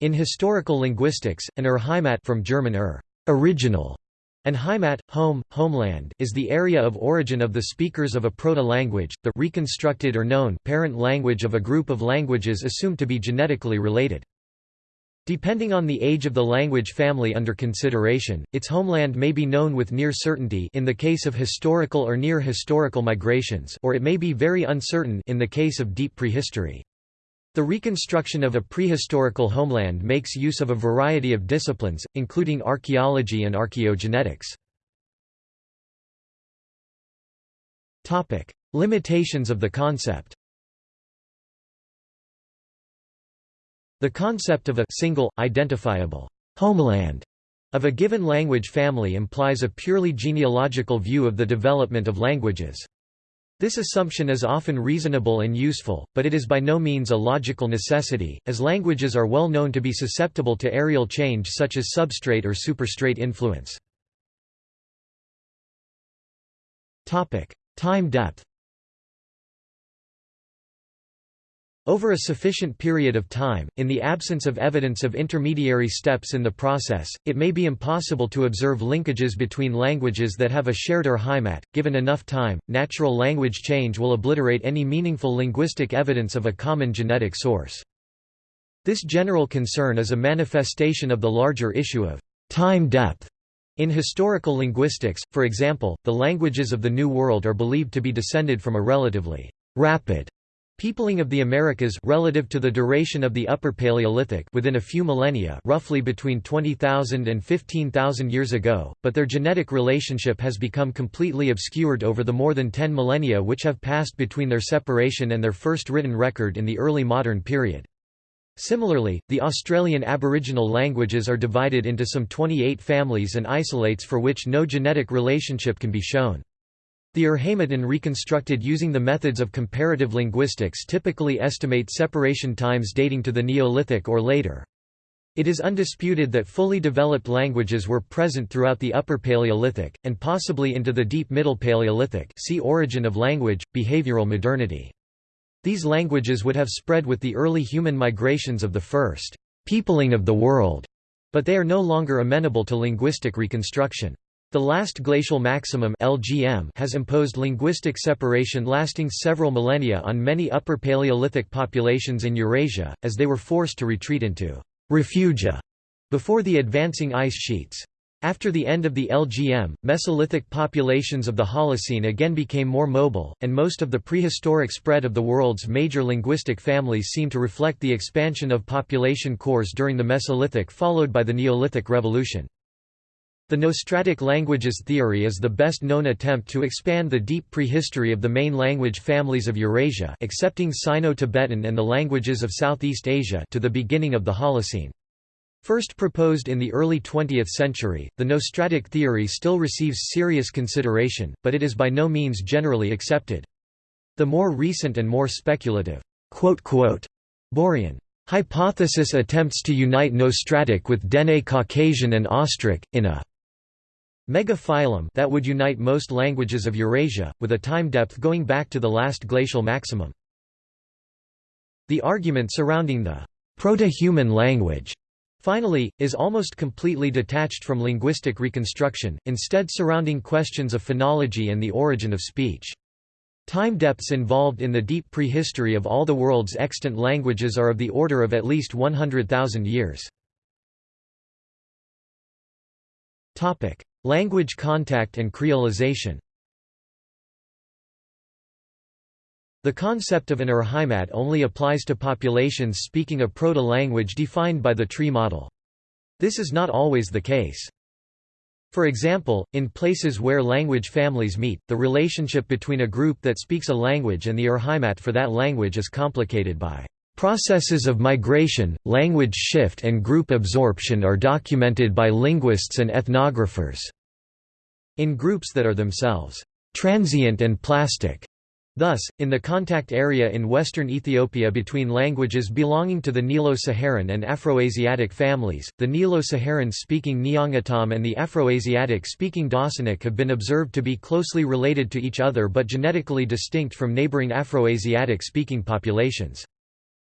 In historical linguistics, an Urheimat from German ur, original, and Heimat, home, homeland is the area of origin of the speakers of a proto-language, the reconstructed or known parent language of a group of languages assumed to be genetically related. Depending on the age of the language family under consideration, its homeland may be known with near certainty in the case of historical or near historical migrations or it may be very uncertain in the case of deep prehistory. The reconstruction of a prehistorical homeland makes use of a variety of disciplines, including archaeology and archaeogenetics. Limitations of the concept The concept of a single, identifiable homeland of a given language family implies a purely genealogical view of the development of languages. This assumption is often reasonable and useful, but it is by no means a logical necessity, as languages are well known to be susceptible to areal change such as substrate or superstrate influence. Time depth Over a sufficient period of time, in the absence of evidence of intermediary steps in the process, it may be impossible to observe linkages between languages that have a shared Urheimat. Given enough time, natural language change will obliterate any meaningful linguistic evidence of a common genetic source. This general concern is a manifestation of the larger issue of time depth. In historical linguistics, for example, the languages of the New World are believed to be descended from a relatively rapid Peopling of the Americas relative to the duration of the Upper Paleolithic within a few millennia roughly between 20,000 and 15,000 years ago, but their genetic relationship has become completely obscured over the more than 10 millennia which have passed between their separation and their first written record in the early modern period. Similarly, the Australian Aboriginal languages are divided into some 28 families and isolates for which no genetic relationship can be shown. The Urheimaten reconstructed using the methods of comparative linguistics typically estimate separation times dating to the Neolithic or later. It is undisputed that fully developed languages were present throughout the Upper Paleolithic, and possibly into the Deep Middle Paleolithic see Origin of language, behavioral modernity. These languages would have spread with the early human migrations of the first peopling of the world, but they are no longer amenable to linguistic reconstruction. The last glacial maximum LGM has imposed linguistic separation lasting several millennia on many Upper Paleolithic populations in Eurasia, as they were forced to retreat into refugia before the advancing ice sheets. After the end of the LGM, Mesolithic populations of the Holocene again became more mobile, and most of the prehistoric spread of the world's major linguistic families seem to reflect the expansion of population cores during the Mesolithic followed by the Neolithic Revolution. The Nostratic languages theory is the best known attempt to expand the deep prehistory of the main language families of Eurasia excepting Sino-Tibetan and the languages of Southeast Asia to the beginning of the Holocene. First proposed in the early 20th century, the Nostratic theory still receives serious consideration, but it is by no means generally accepted. The more recent and more speculative Borean hypothesis attempts to unite Nostratic with Dene Caucasian and Austric, in a Megaphylum that would unite most languages of Eurasia, with a time depth going back to the last glacial maximum. The argument surrounding the proto-human language Finally, is almost completely detached from linguistic reconstruction, instead surrounding questions of phonology and the origin of speech. Time depths involved in the deep prehistory of all the world's extant languages are of the order of at least 100,000 years. Language contact and creolization The concept of an Urheimat only applies to populations speaking a proto-language defined by the tree model. This is not always the case. For example, in places where language families meet, the relationship between a group that speaks a language and the Urheimat for that language is complicated by Processes of migration, language shift and group absorption are documented by linguists and ethnographers in groups that are themselves transient and plastic. Thus, in the contact area in western Ethiopia between languages belonging to the Nilo-Saharan and Afroasiatic families, the Nilo-Saharan-speaking Nyangatom and the Afroasiatic-speaking Daasanach have been observed to be closely related to each other but genetically distinct from neighboring Afroasiatic-speaking populations.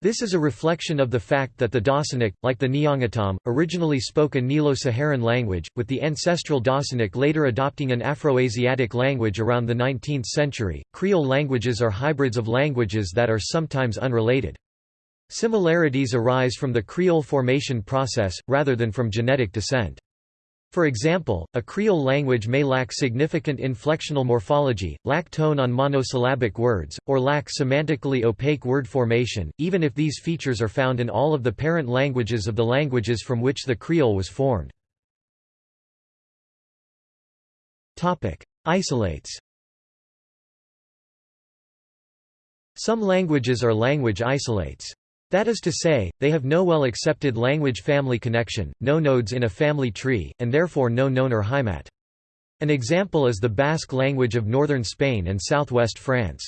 This is a reflection of the fact that the Daasanach, like the Nyangatom, originally spoke a Nilo-Saharan language, with the ancestral Daasanach later adopting an Afroasiatic language around the 19th century. Creole languages are hybrids of languages that are sometimes unrelated. Similarities arise from the Creole formation process, rather than from genetic descent. For example, a Creole language may lack significant inflectional morphology, lack tone on monosyllabic words, or lack semantically opaque word formation, even if these features are found in all of the parent languages of the languages from which the Creole was formed. Isolates Some languages are language isolates. That is to say, they have no well-accepted language-family connection, no nodes in a family tree, and therefore no known Urheimat. An example is the Basque language of northern Spain and southwest France.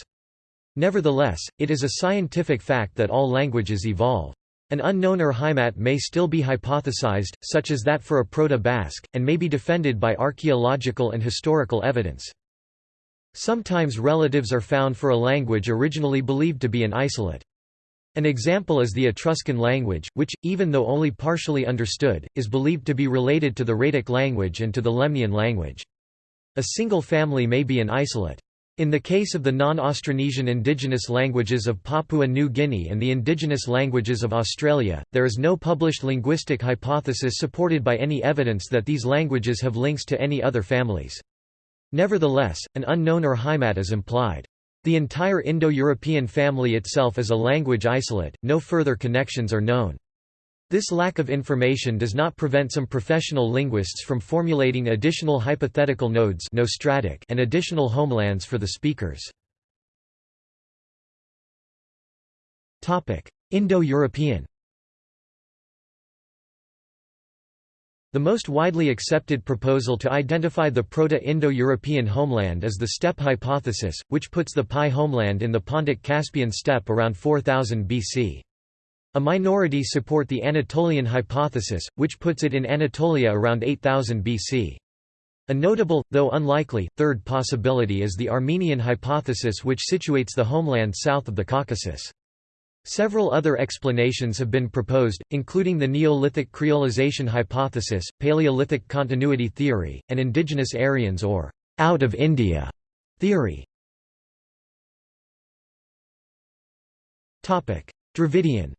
Nevertheless, it is a scientific fact that all languages evolve. An unknown Urheimat may still be hypothesized, such as that for a Proto-Basque, and may be defended by archaeological and historical evidence. Sometimes relatives are found for a language originally believed to be an isolate. An example is the Etruscan language, which, even though only partially understood, is believed to be related to the Rhaetic language and to the Lemnian language. A single family may be an isolate. In the case of the non-Austronesian indigenous languages of Papua New Guinea and the indigenous languages of Australia, there is no published linguistic hypothesis supported by any evidence that these languages have links to any other families. Nevertheless, an unknown Urheimat is implied. The entire Indo-European family itself is a language isolate, no further connections are known. This lack of information does not prevent some professional linguists from formulating additional hypothetical nodes and additional homelands for the speakers. Indo-European The most widely accepted proposal to identify the Proto-Indo-European homeland is the steppe hypothesis, which puts the PIE homeland in the Pontic-Caspian steppe around 4000 BC. A minority support the Anatolian hypothesis, which puts it in Anatolia around 8000 BC. A notable, though unlikely, third possibility is the Armenian hypothesis which situates the homeland south of the Caucasus. Several other explanations have been proposed, including the Neolithic creolization hypothesis, Paleolithic continuity theory, and indigenous Aryans or out of India theory. Dravidian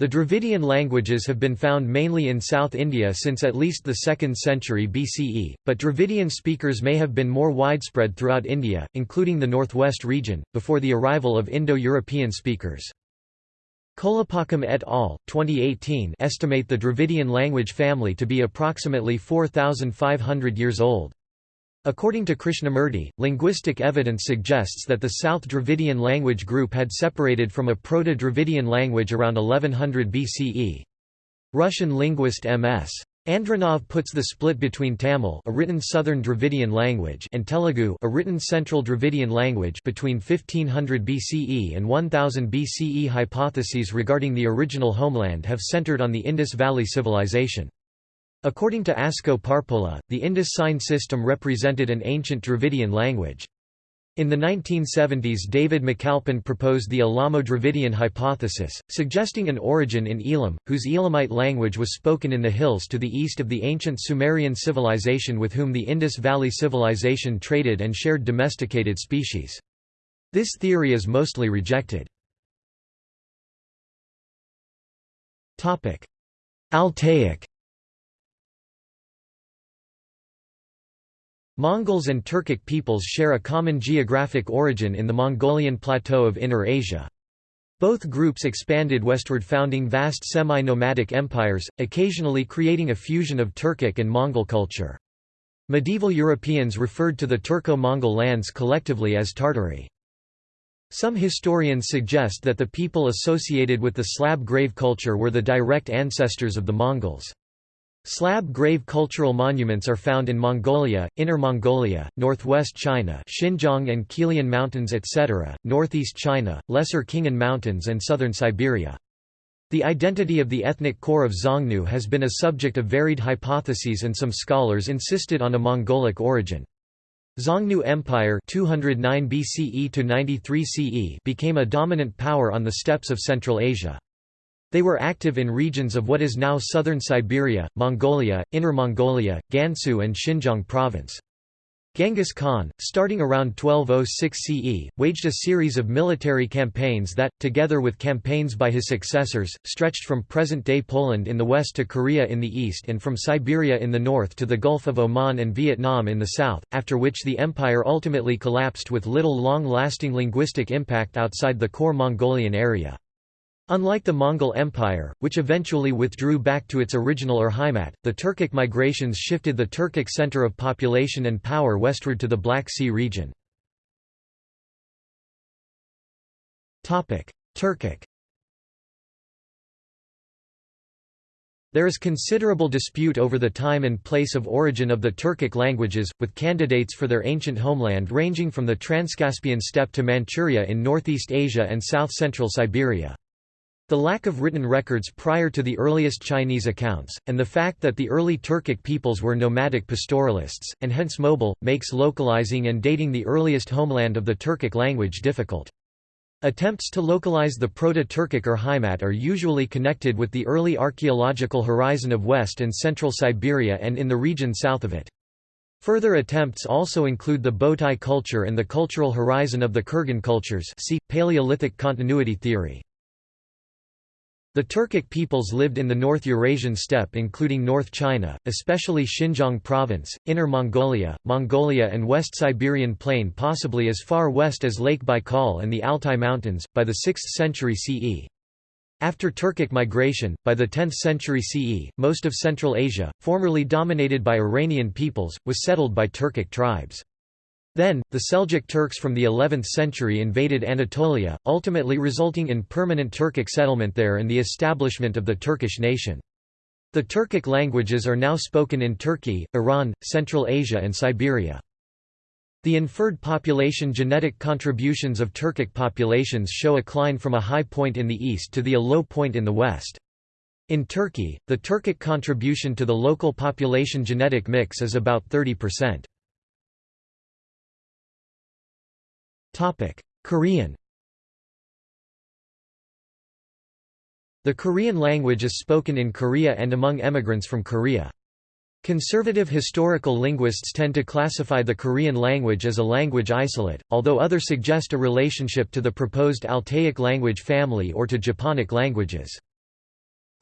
The Dravidian languages have been found mainly in South India since at least the 2nd century BCE, but Dravidian speakers may have been more widespread throughout India, including the northwest region, before the arrival of Indo-European speakers. Kolipakam et al. 2018 estimate the Dravidian language family to be approximately 4,500 years old. According to Krishnamurti, linguistic evidence suggests that the South Dravidian language group had separated from a Proto-Dravidian language around 1100 BCE. Russian linguist M.S. Andronov puts the split between Tamil a written Southern Dravidian language and Telugu a written Central Dravidian language between 1500 BCE and 1000 BCE hypotheses regarding the original homeland have centered on the Indus Valley Civilization. According to Asko Parpola, the Indus sign system represented an ancient Dravidian language. In the 1970s David McAlpin proposed the Elamo-Dravidian hypothesis, suggesting an origin in Elam, whose Elamite language was spoken in the hills to the east of the ancient Sumerian civilization with whom the Indus Valley Civilization traded and shared domesticated species. This theory is mostly rejected. Altaic Mongols and Turkic peoples share a common geographic origin in the Mongolian plateau of Inner Asia. Both groups expanded westward founding vast semi-nomadic empires, occasionally creating a fusion of Turkic and Mongol culture. Medieval Europeans referred to the Turco-Mongol lands collectively as Tartary. Some historians suggest that the people associated with the Slab grave culture were the direct ancestors of the Mongols. Slab grave cultural monuments are found in Mongolia, Inner Mongolia, northwest China Xinjiang and Qilian Mountains etc., northeast China, Lesser Khingan Mountains and southern Siberia. The identity of the ethnic core of Xiongnu has been a subject of varied hypotheses and some scholars insisted on a Mongolic origin. Xiongnu Empire 209 BCE to 93 CE became a dominant power on the steppes of Central Asia. They were active in regions of what is now southern Siberia, Mongolia, Inner Mongolia, Gansu and Xinjiang province. Genghis Khan, starting around 1206 CE, waged a series of military campaigns that, together with campaigns by his successors, stretched from present-day Poland in the west to Korea in the east and from Siberia in the north to the Gulf of Oman and Vietnam in the south, after which the empire ultimately collapsed with little long-lasting linguistic impact outside the core Mongolian area. Unlike the Mongol Empire, which eventually withdrew back to its original Urheimat, the Turkic migrations shifted the Turkic center of population and power westward to the Black Sea region. Turkic There is considerable dispute over the time and place of origin of the Turkic languages, with candidates for their ancient homeland ranging from the Transcaspian steppe to Manchuria in northeast Asia and south-central Siberia. The lack of written records prior to the earliest Chinese accounts, and the fact that the early Turkic peoples were nomadic pastoralists, and hence mobile, makes localizing and dating the earliest homeland of the Turkic language difficult. Attempts to localize the Proto-Turkic Urheimat are usually connected with the early archaeological horizon of West and Central Siberia and in the region south of it. Further attempts also include the Botai culture and the cultural horizon of the Kurgan cultures see, Paleolithic continuity theory. The Turkic peoples lived in the North Eurasian steppe including North China, especially Xinjiang province, Inner Mongolia, Mongolia and West Siberian plain possibly as far west as Lake Baikal and the Altai Mountains, by the 6th century CE. After Turkic migration, by the 10th century CE, most of Central Asia, formerly dominated by Iranian peoples, was settled by Turkic tribes. Then, the Seljuk Turks from the 11th century invaded Anatolia, ultimately resulting in permanent Turkic settlement there and the establishment of the Turkish nation. The Turkic languages are now spoken in Turkey, Iran, Central Asia and Siberia. The inferred population genetic contributions of Turkic populations show a climb from a high point in the east to the a low point in the west. In Turkey, the Turkic contribution to the local population genetic mix is about 30%. Korean The Korean language is spoken in Korea and among emigrants from Korea. Conservative historical linguists tend to classify the Korean language as a language isolate, although others suggest a relationship to the proposed Altaic language family or to Japonic languages.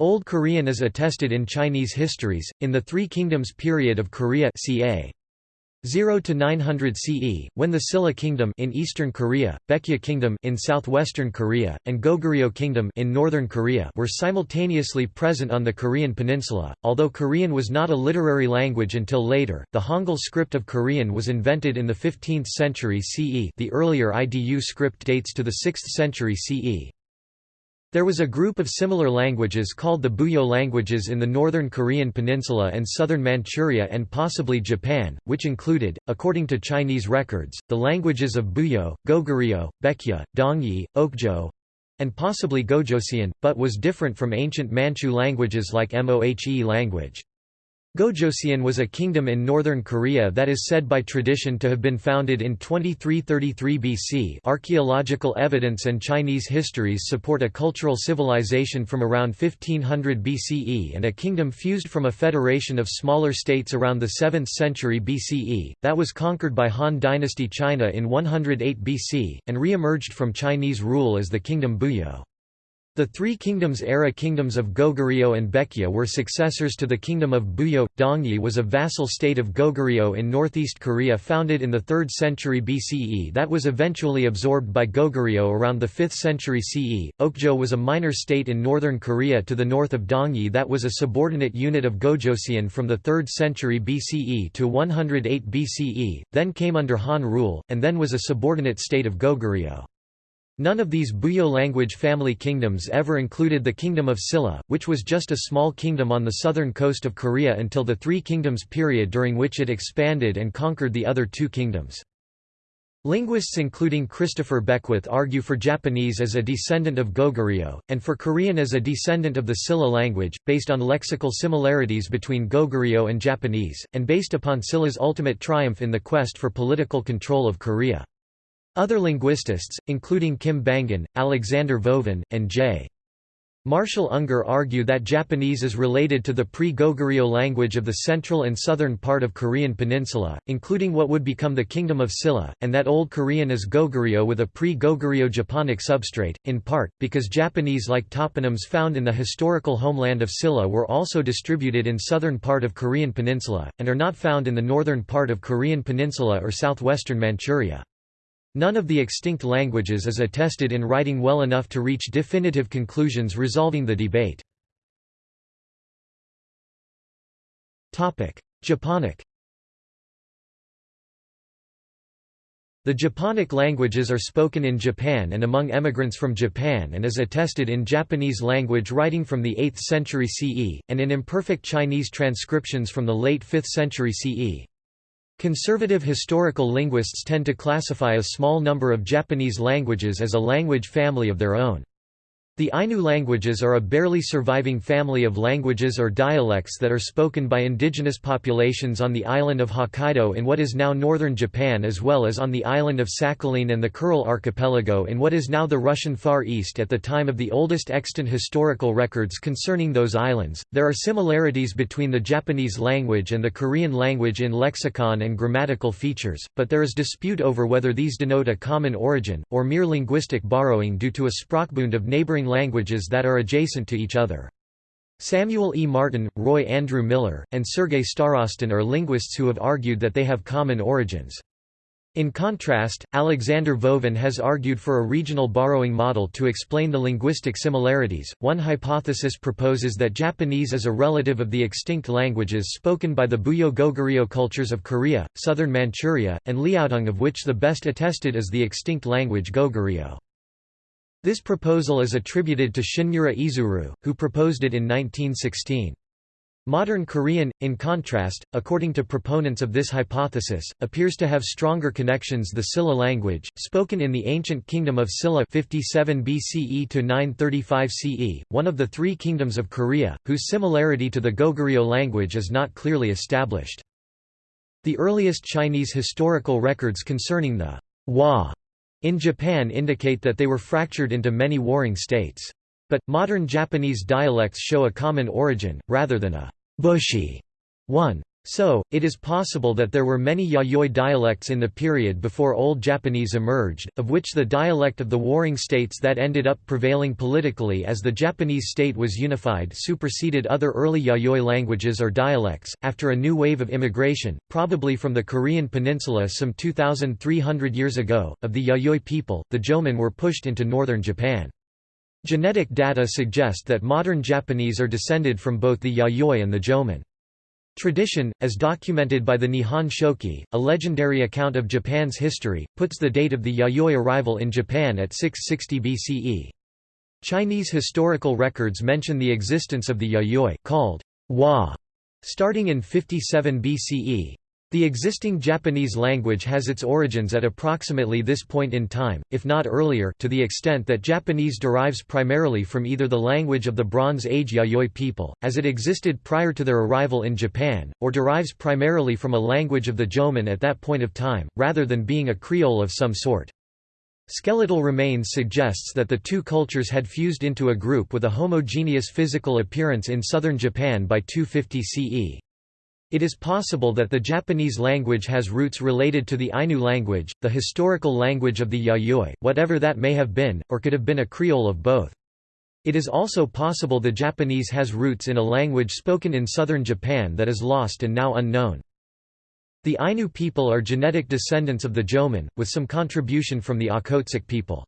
Old Korean is attested in Chinese histories, in the Three Kingdoms period of Korea ca. 0 to 900 CE, when the Silla Kingdom in eastern Korea, Baekje Kingdom in southwestern Korea, and Goguryeo Kingdom in northern Korea were simultaneously present on the Korean peninsula. Although Korean was not a literary language until later, the Hangul script of Korean was invented in the 15th century CE. The earlier IDU script dates to the 6th century CE. There was a group of similar languages called the Buyeo languages in the northern Korean peninsula and southern Manchuria and possibly Japan, which included, according to Chinese records, the languages of Buyeo, Goguryeo, Baekje, Dongyi, Okjeo, and possibly Gojoseon, but was different from ancient Manchu languages like Mohe language. Gojoseon was a kingdom in northern Korea that is said by tradition to have been founded in 2333 BC. Archaeological evidence and Chinese histories support a cultural civilization from around 1500 BCE and a kingdom fused from a federation of smaller states around the 7th century BCE, that was conquered by Han Dynasty China in 108 BC, and re-emerged from Chinese rule as the kingdom Buyeo. The Three Kingdoms-era kingdoms of Goguryeo and Baekje were successors to the kingdom of Buyeo. Dongyi was a vassal state of Goguryeo in northeast Korea founded in the 3rd century BCE that was eventually absorbed by Goguryeo around the 5th century CE. Okjeo was a minor state in northern Korea to the north of Dongyi that was a subordinate unit of Gojoseon from the 3rd century BCE to 108 BCE, then came under Han rule, and then was a subordinate state of Goguryeo. None of these Buyeo language family kingdoms ever included the Kingdom of Silla, which was just a small kingdom on the southern coast of Korea until the Three Kingdoms period during which it expanded and conquered the other two kingdoms. Linguists including Christopher Beckwith argue for Japanese as a descendant of Goguryeo, and for Korean as a descendant of the Silla language, based on lexical similarities between Goguryeo and Japanese, and based upon Silla's ultimate triumph in the quest for political control of Korea. Other linguistists, including Kim Bang-han, Alexander Vovin, and J. Marshall Unger argue that Japanese is related to the pre-Goguryeo language of the central and southern part of Korean peninsula, including what would become the Kingdom of Silla, and that Old Korean is Goguryeo with a pre-Goguryeo Japonic substrate, in part, because Japanese-like toponyms found in the historical homeland of Silla were also distributed in southern part of Korean peninsula, and are not found in the northern part of Korean peninsula or southwestern Manchuria. None of the extinct languages is attested in writing well enough to reach definitive conclusions resolving the debate. Japonic The Japonic languages are spoken in Japan and among emigrants from Japan and is attested in Japanese language writing from the 8th century CE, and in imperfect Chinese transcriptions from the late 5th century CE. Conservative historical linguists tend to classify a small number of Japanese languages as a language family of their own. The Ainu languages are a barely surviving family of languages or dialects that are spoken by indigenous populations on the island of Hokkaido in what is now northern Japan as well as on the island of Sakhalin and the Kuril archipelago in what is now the Russian Far East at the time of the oldest extant historical records concerning those islands. There are similarities between the Japanese language and the Korean language in lexicon and grammatical features, but there is dispute over whether these denote a common origin, or mere linguistic borrowing due to a sprachbund of neighboring languages that are adjacent to each other. Samuel E. Martin, Roy Andrew Miller, and Sergei Starostin are linguists who have argued that they have common origins. In contrast, Alexander Vovin has argued for a regional borrowing model to explain the linguistic similarities. One hypothesis proposes that Japanese is a relative of the extinct languages spoken by the Buyeo Goguryeo cultures of Korea, southern Manchuria, and Liaodong, of which the best attested is the extinct language Goguryeo. This proposal is attributed to Shinmura Izuru, who proposed it in 1916. Modern Korean, in contrast, according to proponents of this hypothesis, appears to have stronger connections the Silla language, spoken in the ancient kingdom of Silla 57 BCE to 935 CE, one of the three kingdoms of Korea, whose similarity to the Goguryeo language is not clearly established. The earliest Chinese historical records concerning the Wa in Japan indicate that they were fractured into many warring states. But, modern Japanese dialects show a common origin, rather than a «bushy» one. So, it is possible that there were many Yayoi dialects in the period before Old Japanese emerged, of which the dialect of the warring states that ended up prevailing politically as the Japanese state was unified superseded other early Yayoi languages or dialects. After a new wave of immigration, probably from the Korean peninsula some 2,300 years ago, of the Yayoi people, the Jomon were pushed into northern Japan. Genetic data suggest that modern Japanese are descended from both the Yayoi and the Jomon. Tradition, as documented by the Nihon Shoki, a legendary account of Japan's history, puts the date of the Yayoi arrival in Japan at 660 BCE. Chinese historical records mention the existence of the Yayoi called Wa, starting in 57 BCE, the existing Japanese language has its origins at approximately this point in time, if not earlier to the extent that Japanese derives primarily from either the language of the Bronze Age Yayoi people, as it existed prior to their arrival in Japan, or derives primarily from a language of the Jomon at that point of time, rather than being a Creole of some sort. Skeletal remains suggests that the two cultures had fused into a group with a homogeneous physical appearance in southern Japan by 250 CE. It is possible that the Japanese language has roots related to the Ainu language, the historical language of the Yayoi, whatever that may have been, or could have been a Creole of both. It is also possible the Japanese has roots in a language spoken in southern Japan that is lost and now unknown. The Ainu people are genetic descendants of the Jomon, with some contribution from the Okhotsk people.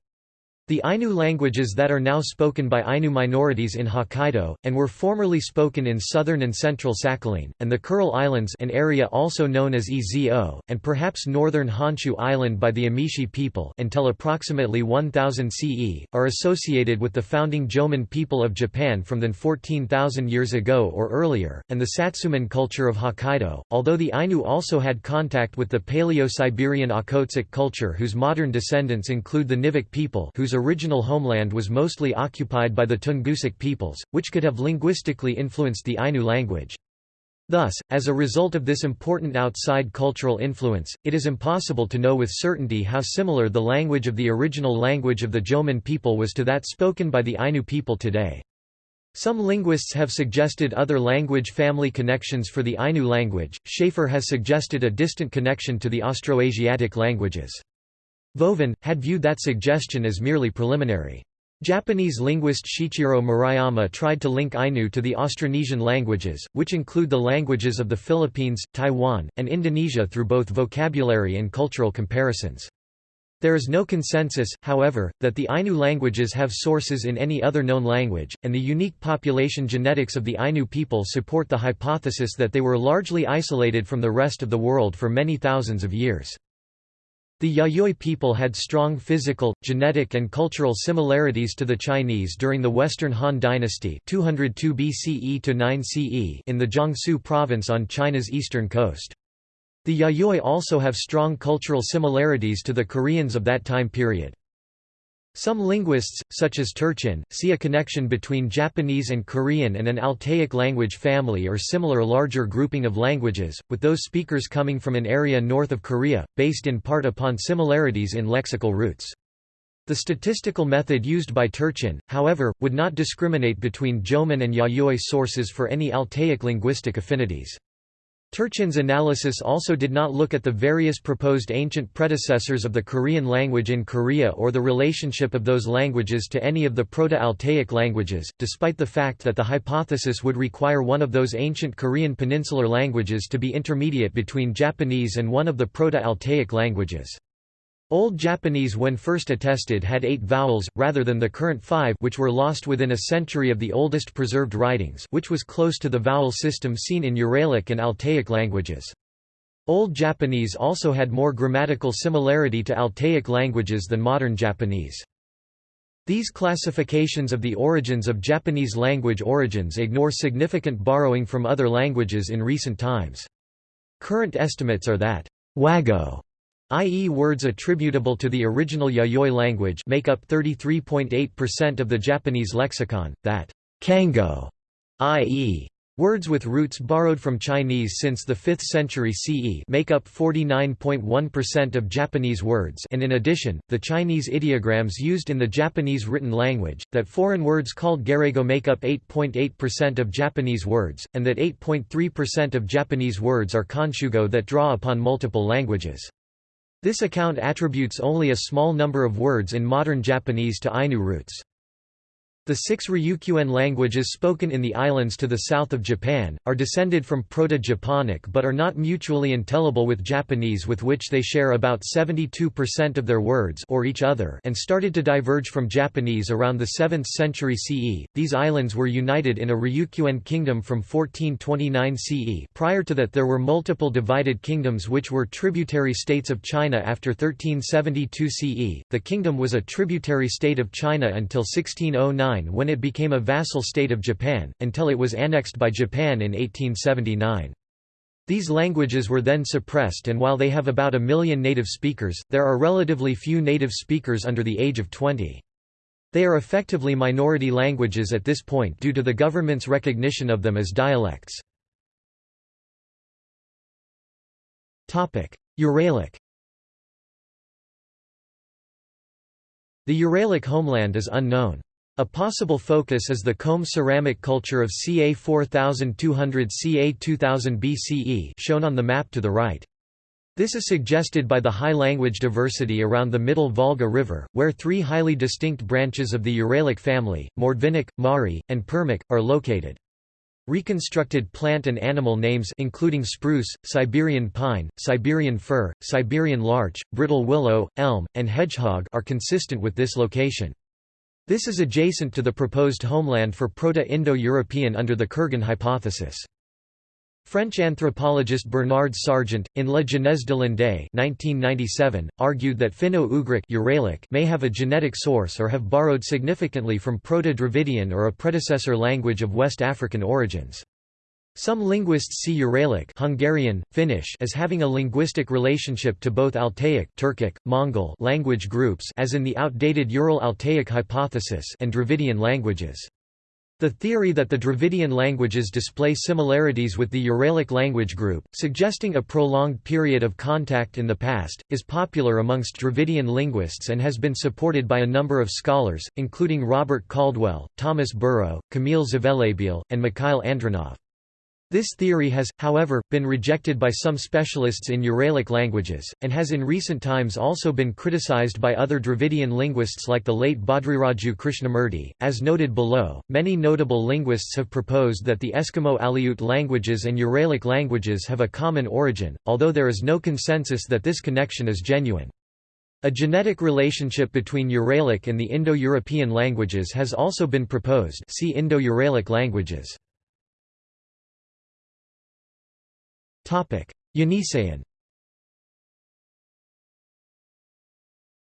The Ainu languages that are now spoken by Ainu minorities in Hokkaido, and were formerly spoken in southern and central Sakhalin, and the Kuril Islands an area also known as Ezo, and perhaps northern Honshu Island by the Emishi people until approximately 1000 CE, are associated with the founding Jomon people of Japan from then 14,000 years ago or earlier, and the Satsumon culture of Hokkaido, although the Ainu also had contact with the Paleo-Siberian Okhotsk culture whose modern descendants include the Nivkh people whose original homeland was mostly occupied by the Tungusic peoples, which could have linguistically influenced the Ainu language. Thus, as a result of this important outside cultural influence, it is impossible to know with certainty how similar the language of the original language of the Jomon people was to that spoken by the Ainu people today. Some linguists have suggested other language family connections for the Ainu language. Schaefer has suggested a distant connection to the Austroasiatic languages. Vovin, had viewed that suggestion as merely preliminary. Japanese linguist Shichiro Murayama tried to link Ainu to the Austronesian languages, which include the languages of the Philippines, Taiwan, and Indonesia through both vocabulary and cultural comparisons. There is no consensus, however, that the Ainu languages have sources in any other known language, and the unique population genetics of the Ainu people support the hypothesis that they were largely isolated from the rest of the world for many thousands of years. The Yayoi people had strong physical, genetic and cultural similarities to the Chinese during the Western Han Dynasty 202 BCE to 9 CE in the Jiangsu province on China's eastern coast. The Yayoi also have strong cultural similarities to the Koreans of that time period. Some linguists, such as Turchin, see a connection between Japanese and Korean and an Altaic language family or similar larger grouping of languages, with those speakers coming from an area north of Korea, based in part upon similarities in lexical roots. The statistical method used by Turchin, however, would not discriminate between Jomon and Yayoi sources for any Altaic linguistic affinities. Turchin's analysis also did not look at the various proposed ancient predecessors of the Korean language in Korea or the relationship of those languages to any of the Proto-Altaic languages, despite the fact that the hypothesis would require one of those ancient Korean peninsular languages to be intermediate between Japanese and one of the Proto-Altaic languages. Old Japanese when first attested had eight vowels, rather than the current five which were lost within a century of the oldest preserved writings which was close to the vowel system seen in Uralic and Altaic languages. Old Japanese also had more grammatical similarity to Altaic languages than modern Japanese. These classifications of the origins of Japanese language origins ignore significant borrowing from other languages in recent times. Current estimates are that Wago i.e. words attributable to the original Yayoi language make up 33.8% of the Japanese lexicon, that Kango, i.e. Words with roots borrowed from Chinese since the 5th century CE make up 49.1% of Japanese words and in addition, the Chinese ideograms used in the Japanese written language, that foreign words called Gairaigo make up 8.8% of Japanese words, and that 8.3% of Japanese words are konshugo that draw upon multiple languages. This account attributes only a small number of words in modern Japanese to Ainu roots. The six Ryukyuan languages spoken in the islands to the south of Japan, are descended from Proto-Japonic but are not mutually intelligible with Japanese with which they share about 72% of their words or each other and started to diverge from Japanese around the 7th century CE. These islands were united in a Ryukyuan kingdom from 1429 CE prior to that there were multiple divided kingdoms which were tributary states of China after 1372 CE. The kingdom was a tributary state of China until 1609 when it became a vassal state of Japan, until it was annexed by Japan in 1879. These languages were then suppressed and while they have about a million native speakers, there are relatively few native speakers under the age of 20. They are effectively minority languages at this point due to the government's recognition of them as dialects. Uralic The Uralic homeland is unknown. A possible focus is the comb ceramic culture of ca 4200 ca 2000 BCE shown on the map to the right. This is suggested by the high language diversity around the middle Volga River, where three highly distinct branches of the Uralic family, Mordvinic, Mari, and Permic, are located. Reconstructed plant and animal names including spruce, Siberian pine, Siberian fir, Siberian larch, brittle willow, elm, and hedgehog are consistent with this location. This is adjacent to the proposed homeland for Proto-Indo-European under the Kurgan hypothesis. French anthropologist Bernard Sergent, in La Genèse de l'Inde 1997, argued that Finno-Ugric may have a genetic source or have borrowed significantly from Proto-Dravidian or a predecessor language of West African origins. Some linguists see Uralic Hungarian, Finnish as having a linguistic relationship to both Altaic Turkic, Mongol language groups as in the outdated Ural-Altaic hypothesis and Dravidian languages. The theory that the Dravidian languages display similarities with the Uralic language group, suggesting a prolonged period of contact in the past, is popular amongst Dravidian linguists and has been supported by a number of scholars, including Robert Caldwell, Thomas Burrow, Kamil Zvelebil, and Mikhail Andronov. This theory has, however, been rejected by some specialists in Uralic languages, and has in recent times also been criticized by other Dravidian linguists like the late Bhadriraju Krishnamurti. As noted below, many notable linguists have proposed that the Eskimo Aleut languages and Uralic languages have a common origin, although there is no consensus that this connection is genuine. A genetic relationship between Uralic and the Indo-European languages has also been proposed see Indo-Uralic languages. Yeniseian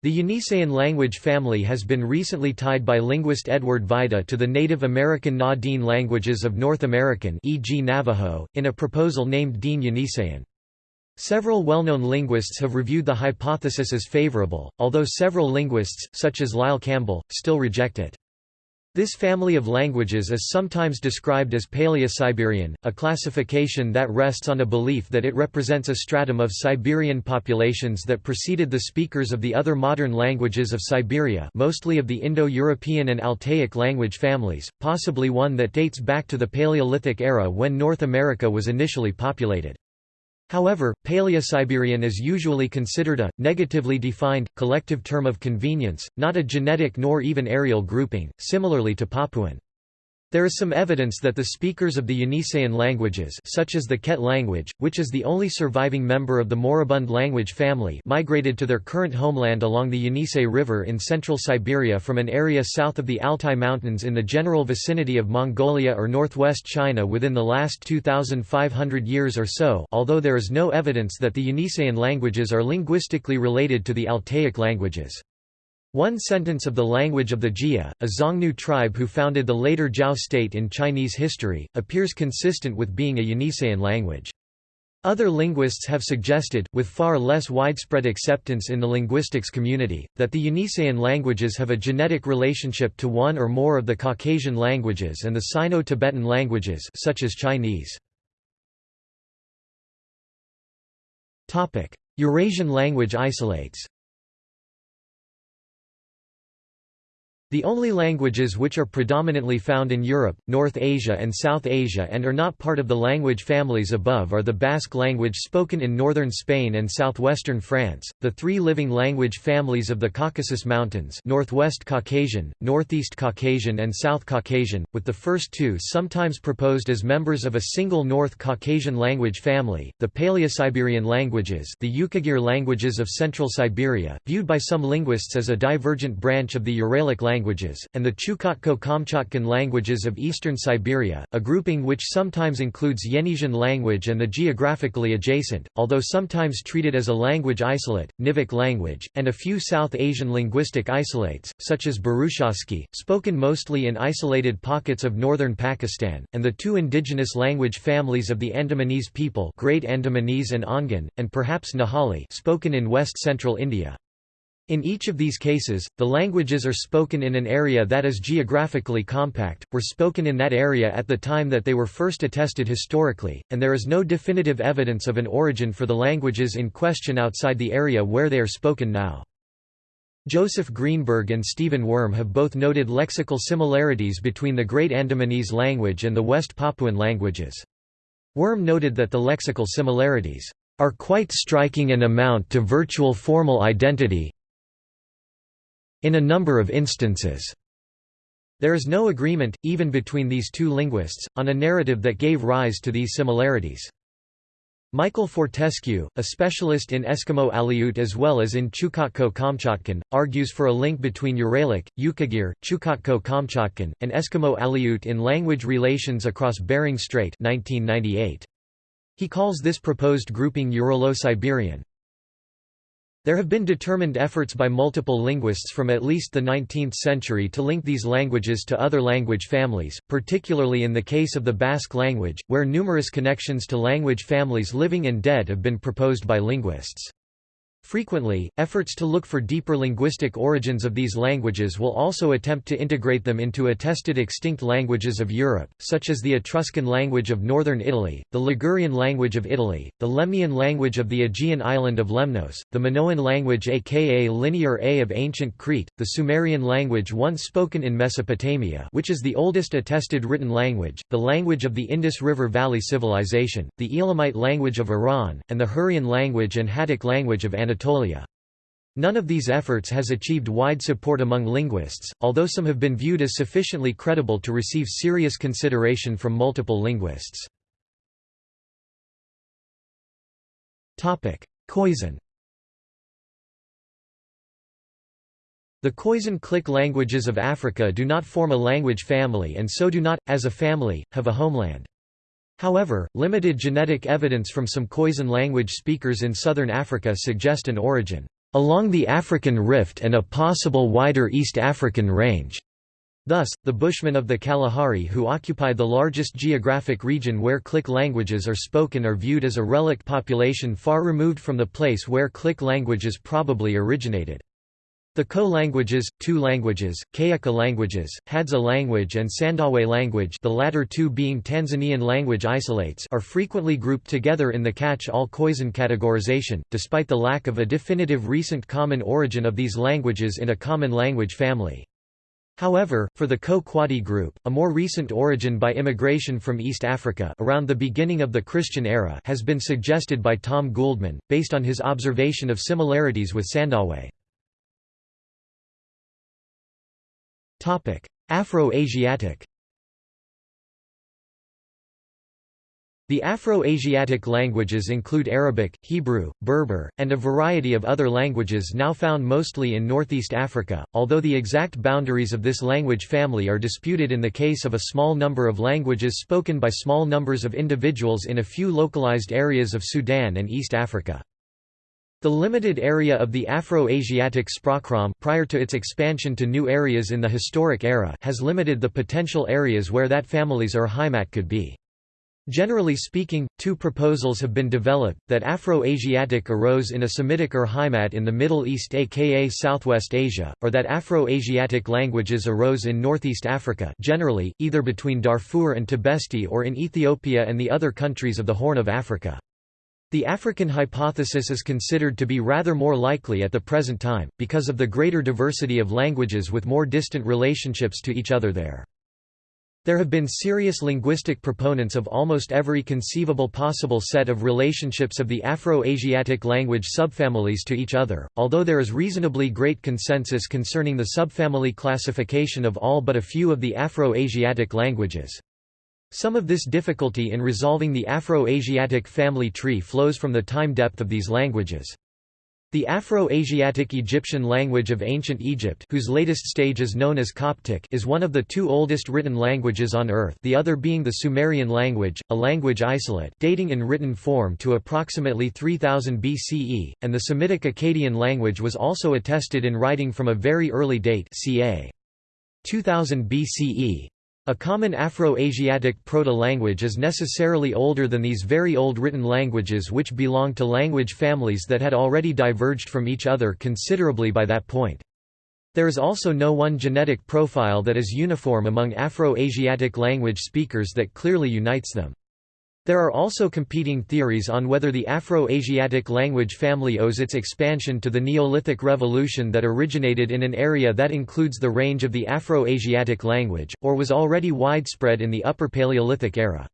The Yeniseian language family has been recently tied by linguist Edward Vajda to the Native American Na-Dene languages of North American e.g. Navajo, in a proposal named Dene Yeniseian. Several well-known linguists have reviewed the hypothesis as favorable, although several linguists, such as Lyle Campbell, still reject it. This family of languages is sometimes described as Paleo-Siberian, a classification that rests on a belief that it represents a stratum of Siberian populations that preceded the speakers of the other modern languages of Siberia mostly of the Indo-European and Altaic language families, possibly one that dates back to the Paleolithic era when North America was initially populated. However, Paleo-Siberian is usually considered a, negatively defined, collective term of convenience, not a genetic nor even areal grouping, similarly to Papuan. There is some evidence that the speakers of the Yeniseian languages such as the Ket language, which is the only surviving member of the moribund language family migrated to their current homeland along the Yenisei River in central Siberia from an area south of the Altai Mountains in the general vicinity of Mongolia or northwest China within the last 2,500 years or so although there is no evidence that the Yeniseian languages are linguistically related to the Altaic languages. One sentence of the language of the Jie, a Xiongnu tribe who founded the later Zhao state in Chinese history, appears consistent with being a Yeniseian language. Other linguists have suggested, with far less widespread acceptance in the linguistics community, that the Yeniseian languages have a genetic relationship to one or more of the Caucasian languages and the Sino-Tibetan languages such as Chinese. Eurasian language isolates The only languages which are predominantly found in Europe, North Asia and South Asia and are not part of the language families above are the Basque language spoken in northern Spain and southwestern France, the three living language families of the Caucasus Mountains Northwest Caucasian, Northeast Caucasian and South Caucasian, with the first two sometimes proposed as members of a single North Caucasian language family, the Paleo-Siberian languages the Yukagir languages of Central Siberia, viewed by some linguists as a divergent branch of the Uralic language languages, and the Chukotko-Kamchatkan languages of eastern Siberia, a grouping which sometimes includes Yeniseian language and the geographically adjacent, although sometimes treated as a language isolate, Nivkh language, and a few South Asian linguistic isolates, such as Burushaski, spoken mostly in isolated pockets of northern Pakistan, and the two indigenous language families of the Andamanese people Great Andamanese and Ongan, and perhaps Nahali spoken in west-central India. In each of these cases, the languages are spoken in an area that is geographically compact, were spoken in that area at the time that they were first attested historically, and there is no definitive evidence of an origin for the languages in question outside the area where they are spoken now. Joseph Greenberg and Stephen Wurm have both noted lexical similarities between the Great Andamanese language and the West Papuan languages. Worm noted that the lexical similarities are quite striking and amount to virtual formal identity, in a number of instances, There is no agreement, even between these two linguists, on a narrative that gave rise to these similarities. Michael Fortescue, a specialist in Eskimo Aleut as well as in Chukotko-Kamchatkan, argues for a link between Uralic, Yukagir, Chukotko-Kamchatkan, and Eskimo Aleut in language relations across Bering Strait 1998. He calls this proposed grouping Uralo-Siberian. There have been determined efforts by multiple linguists from at least the 19th century to link these languages to other language families, particularly in the case of the Basque language, where numerous connections to language families living and dead have been proposed by linguists. Frequently, efforts to look for deeper linguistic origins of these languages will also attempt to integrate them into attested extinct languages of Europe, such as the Etruscan language of northern Italy, the Ligurian language of Italy, the Lemnian language of the Aegean island of Lemnos, the Minoan language aka Linear A of ancient Crete, the Sumerian language once spoken in Mesopotamia which is the oldest attested written language, the language of the Indus River Valley Civilization, the Elamite language of Iran, and the Hurrian language and Hattic language of Anatolia. Anatolia. None of these efforts has achieved wide support among linguists, although some have been viewed as sufficiently credible to receive serious consideration from multiple linguists. Khoisan The Khoisan-Click languages of Africa do not form a language family and so do not, as a family, have a homeland. However, limited genetic evidence from some Khoisan language speakers in southern Africa suggest an origin along the African Rift and a possible wider East African range. Thus, the Bushmen of the Kalahari who occupy the largest geographic region where Click languages are spoken are viewed as a relic population far removed from the place where Click languages probably originated. The Khoe languages, Tuu languages, Kayaka languages, Hadza language and Sandawe language the latter two being Tanzanian language isolates are frequently grouped together in the catch-all Khoisan categorization, despite the lack of a definitive recent common origin of these languages in a common language family. However, for the Khoe-Kwadi group, a more recent origin by immigration from East Africa around the beginning of the Christian era has been suggested by Tom Güldemann, based on his observation of similarities with Sandawe. Afro-Asiatic The Afro-Asiatic languages include Arabic, Hebrew, Berber, and a variety of other languages now found mostly in northeast Africa, although the exact boundaries of this language family are disputed in the case of a small number of languages spoken by small numbers of individuals in a few localized areas of Sudan and East Africa. The limited area of the Afro-Asiatic Sprachraum prior to its expansion to new areas in the historic era has limited the potential areas where that family's Urheimat could be. Generally speaking, two proposals have been developed, that Afro-Asiatic arose in a Semitic Urheimat in the Middle East aka Southwest Asia, or that Afro-Asiatic languages arose in Northeast Africa generally, either between Darfur and Tibesti or in Ethiopia and the other countries of the Horn of Africa. The African hypothesis is considered to be rather more likely at the present time, because of the greater diversity of languages with more distant relationships to each other there. There have been serious linguistic proponents of almost every conceivable possible set of relationships of the Afro-Asiatic language subfamilies to each other, although there is reasonably great consensus concerning the subfamily classification of all but a few of the Afro-Asiatic languages. Some of this difficulty in resolving the Afro-Asiatic family tree flows from the time depth of these languages. The Afro-Asiatic Egyptian language of ancient Egypt whose latest stage is known as Coptic is one of the two oldest written languages on Earth the other being the Sumerian language, a language isolate dating in written form to approximately 3000 BCE, and the Semitic Akkadian language was also attested in writing from a very early date ca. 2000 BCE. A common Afro-Asiatic proto-language is necessarily older than these very old written languages which belong to language families that had already diverged from each other considerably by that point. There is also no one genetic profile that is uniform among Afro-Asiatic language speakers that clearly unites them. There are also competing theories on whether the Afro-Asiatic language family owes its expansion to the Neolithic revolution that originated in an area that includes the range of the Afro-Asiatic language, or was already widespread in the Upper Paleolithic era.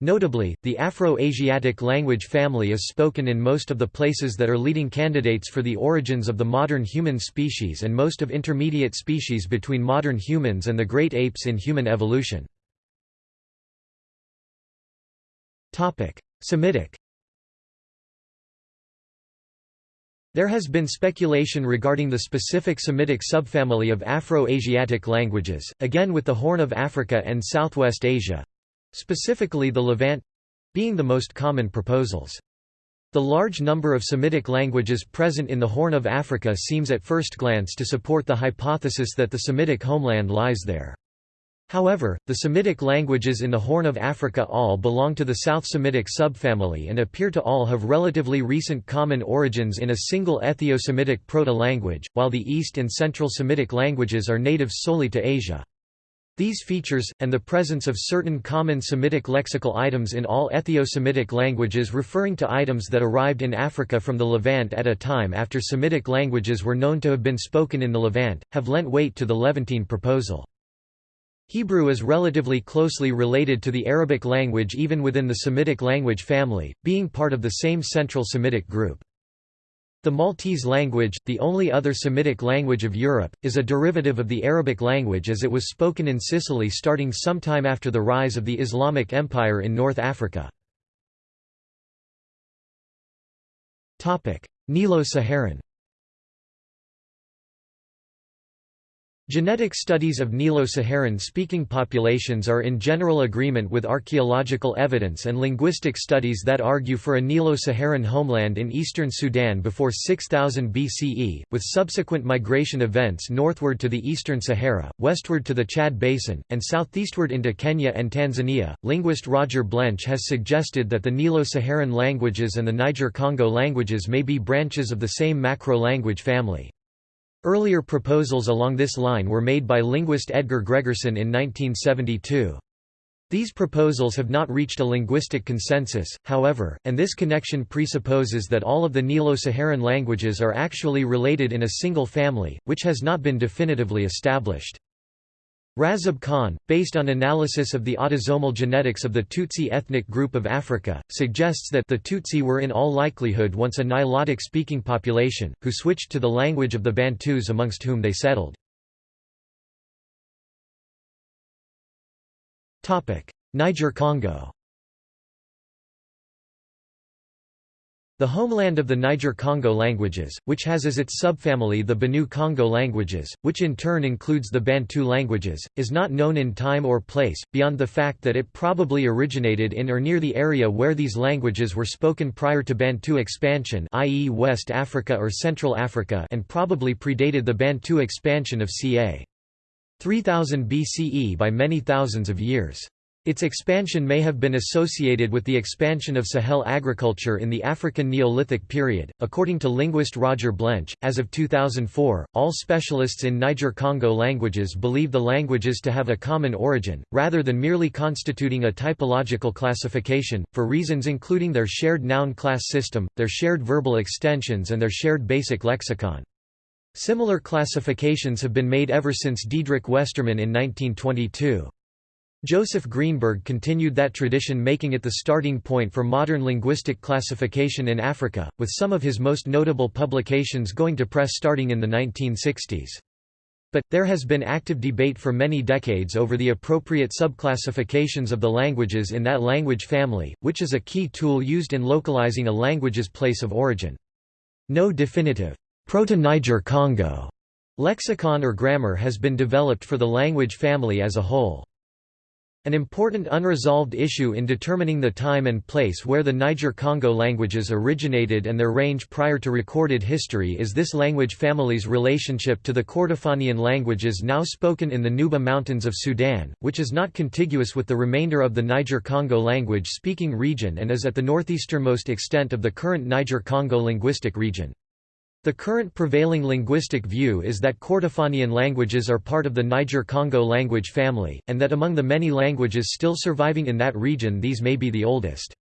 Notably, the Afro-Asiatic language family is spoken in most of the places that are leading candidates for the origins of the modern human species and most of intermediate species between modern humans and the great apes in human evolution. Semitic There has been speculation regarding the specific Semitic subfamily of Afro-Asiatic languages, again with the Horn of Africa and Southwest Asia, specifically the Levant being the most common proposals. The large number of Semitic languages present in the Horn of Africa seems at first glance to support the hypothesis that the Semitic homeland lies there. However, the Semitic languages in the Horn of Africa all belong to the South Semitic subfamily and appear to all have relatively recent common origins in a single Ethio-Semitic proto-language, while the East and Central Semitic languages are native solely to Asia. These features, and the presence of certain common Semitic lexical items in all Ethio-Semitic languages referring to items that arrived in Africa from the Levant at a time after Semitic languages were known to have been spoken in the Levant, have lent weight to the Levantine proposal. Hebrew is relatively closely related to the Arabic language even within the Semitic language family, being part of the same Central Semitic group. The Maltese language, the only other Semitic language of Europe, is a derivative of the Arabic language as it was spoken in Sicily starting sometime after the rise of the Islamic Empire in North Africa. Nilo-Saharan Genetic studies of Nilo-Saharan-speaking populations are in general agreement with archaeological evidence and linguistic studies that argue for a Nilo-Saharan homeland in eastern Sudan before 6000 BCE, with subsequent migration events northward to the eastern Sahara, westward to the Chad Basin, and southeastward into Kenya and Tanzania. Linguist Roger Blench has suggested that the Nilo-Saharan languages and the Niger-Congo languages may be branches of the same macro-language family. Earlier proposals along this line were made by linguist Edgar Gregersen in 1972. These proposals have not reached a linguistic consensus, however, and this connection presupposes that all of the Nilo-Saharan languages are actually related in a single family, which has not been definitively established. Razib Khan, based on analysis of the autosomal genetics of the Tutsi ethnic group of Africa, suggests that the Tutsi were in all likelihood once a Nilotic-speaking population, who switched to the language of the Bantus amongst whom they settled. Niger-Congo The homeland of the Niger-Congo languages, which has as its subfamily the Benue-Congo languages, which in turn includes the Bantu languages, is not known in time or place, beyond the fact that it probably originated in or near the area where these languages were spoken prior to Bantu expansion i.e. West Africa or Central Africa and probably predated the Bantu expansion of ca. 3000 BCE by many thousands of years. Its expansion may have been associated with the expansion of Sahel agriculture in the African Neolithic period. According to linguist Roger Blench, as of 2004, all specialists in Niger-Congo languages believe the languages to have a common origin, rather than merely constituting a typological classification, for reasons including their shared noun class system, their shared verbal extensions and their shared basic lexicon. Similar classifications have been made ever since Diedrich Westermann in 1922. Joseph Greenberg continued that tradition making it the starting point for modern linguistic classification in Africa, with some of his most notable publications going to press starting in the 1960s. But, there has been active debate for many decades over the appropriate subclassifications of the languages in that language family, which is a key tool used in localizing a language's place of origin. No definitive Proto-Niger-Congo lexicon or grammar has been developed for the language family as a whole. An important unresolved issue in determining the time and place where the Niger-Congo languages originated and their range prior to recorded history is this language family's relationship to the Kordofanian languages now spoken in the Nuba Mountains of Sudan, which is not contiguous with the remainder of the Niger-Congo language-speaking region and is at the northeasternmost extent of the current Niger-Congo linguistic region. The current prevailing linguistic view is that Kordofanian languages are part of the Niger-Congo language family, and that among the many languages still surviving in that region these may be the oldest.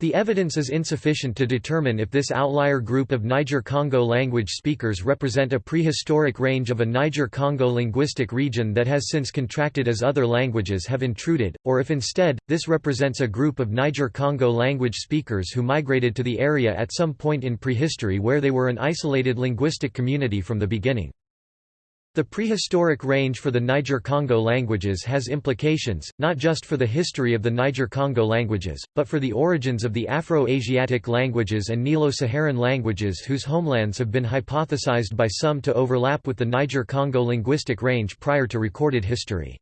The evidence is insufficient to determine if this outlier group of Niger-Congo language speakers represent a prehistoric range of a Niger-Congo linguistic region that has since contracted as other languages have intruded, or if instead, this represents a group of Niger-Congo language speakers who migrated to the area at some point in prehistory where they were an isolated linguistic community from the beginning. The prehistoric range for the Niger-Congo languages has implications, not just for the history of the Niger-Congo languages, but for the origins of the Afro-Asiatic languages and Nilo-Saharan languages whose homelands have been hypothesized by some to overlap with the Niger-Congo linguistic range prior to recorded history.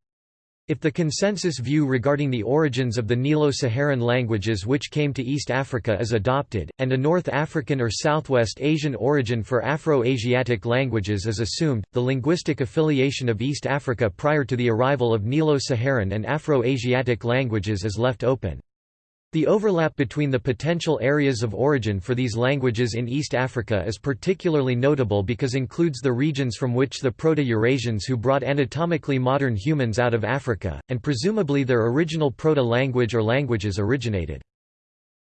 If the consensus view regarding the origins of the Nilo-Saharan languages which came to East Africa is adopted, and a North African or Southwest Asian origin for Afro-Asiatic languages is assumed, the linguistic affiliation of East Africa prior to the arrival of Nilo-Saharan and Afro-Asiatic languages is left open. The overlap between the potential areas of origin for these languages in East Africa is particularly notable because includes the regions from which the Proto-Eurasians who brought anatomically modern humans out of Africa, and presumably their original proto-language or languages originated.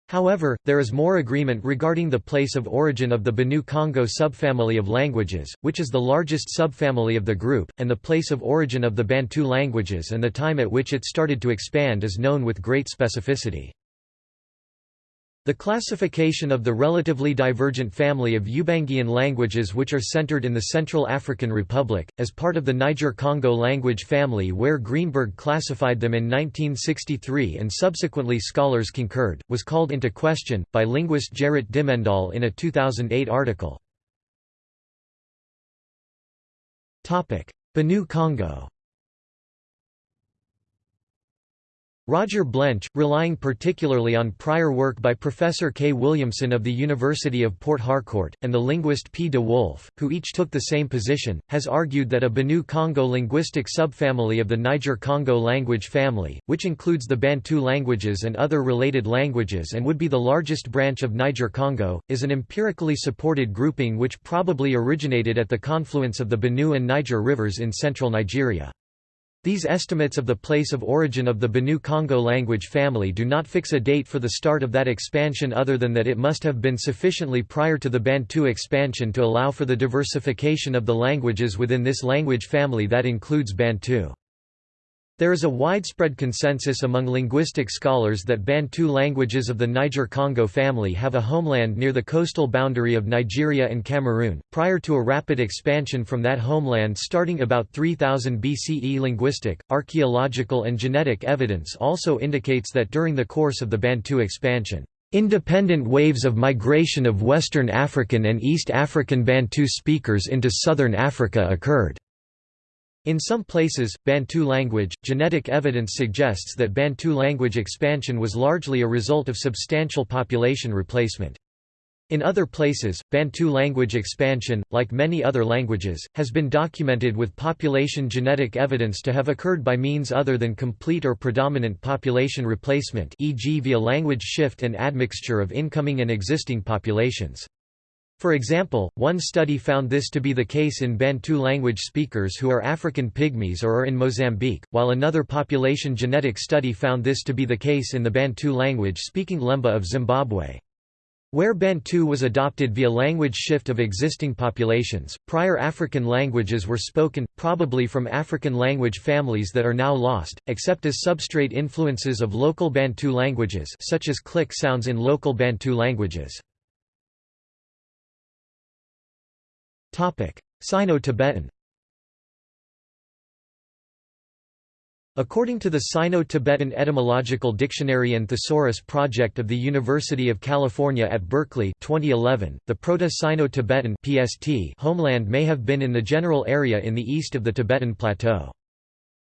However, there is more agreement regarding the place of origin of the Benue-Congo subfamily of languages, which is the largest subfamily of the group, and the place of origin of the Bantu languages and the time at which it started to expand is known with great specificity. The classification of the relatively divergent family of Ubangian languages which are centered in the Central African Republic, as part of the Niger-Congo language family where Greenberg classified them in 1963 and subsequently scholars concurred, was called into question, by linguist Gerrit Dimmendaal in a 2008 article. Benue Congo Roger Blench, relying particularly on prior work by Professor K. Williamson of the University of Port Harcourt, and the linguist P. de Wolf, who each took the same position, has argued that a Benue-Congo linguistic subfamily of the Niger-Congo language family, which includes the Bantu languages and other related languages and would be the largest branch of Niger-Congo, is an empirically supported grouping which probably originated at the confluence of the Benue and Niger rivers in central Nigeria. These estimates of the place of origin of the Benue-Congo language family do not fix a date for the start of that expansion other than that it must have been sufficiently prior to the Bantu expansion to allow for the diversification of the languages within this language family that includes Bantu. There is a widespread consensus among linguistic scholars that Bantu languages of the Niger-Congo family have a homeland near the coastal boundary of Nigeria and Cameroon, prior to a rapid expansion from that homeland starting about 3000 BCE. Linguistic, archaeological and genetic evidence also indicates that during the course of the Bantu expansion, independent waves of migration of Western African and East African Bantu speakers into southern Africa occurred. In some places, Bantu language, genetic evidence suggests that Bantu language expansion was largely a result of substantial population replacement. In other places, Bantu language expansion, like many other languages, has been documented with population genetic evidence to have occurred by means other than complete or predominant population replacement e.g. via language shift and admixture of incoming and existing populations. For example, one study found this to be the case in Bantu language speakers who are African Pygmies or are in Mozambique, while another population genetic study found this to be the case in the Bantu language-speaking Lemba of Zimbabwe. Where Bantu was adopted via language shift of existing populations, prior African languages were spoken, probably from African language families that are now lost, except as substrate influences of local Bantu languages such as click sounds in local Bantu languages. Sino-Tibetan According to the Sino-Tibetan Etymological Dictionary and Thesaurus Project of the University of California at Berkeley 2011, the Proto-Sino-Tibetan homeland may have been in the general area in the east of the Tibetan Plateau.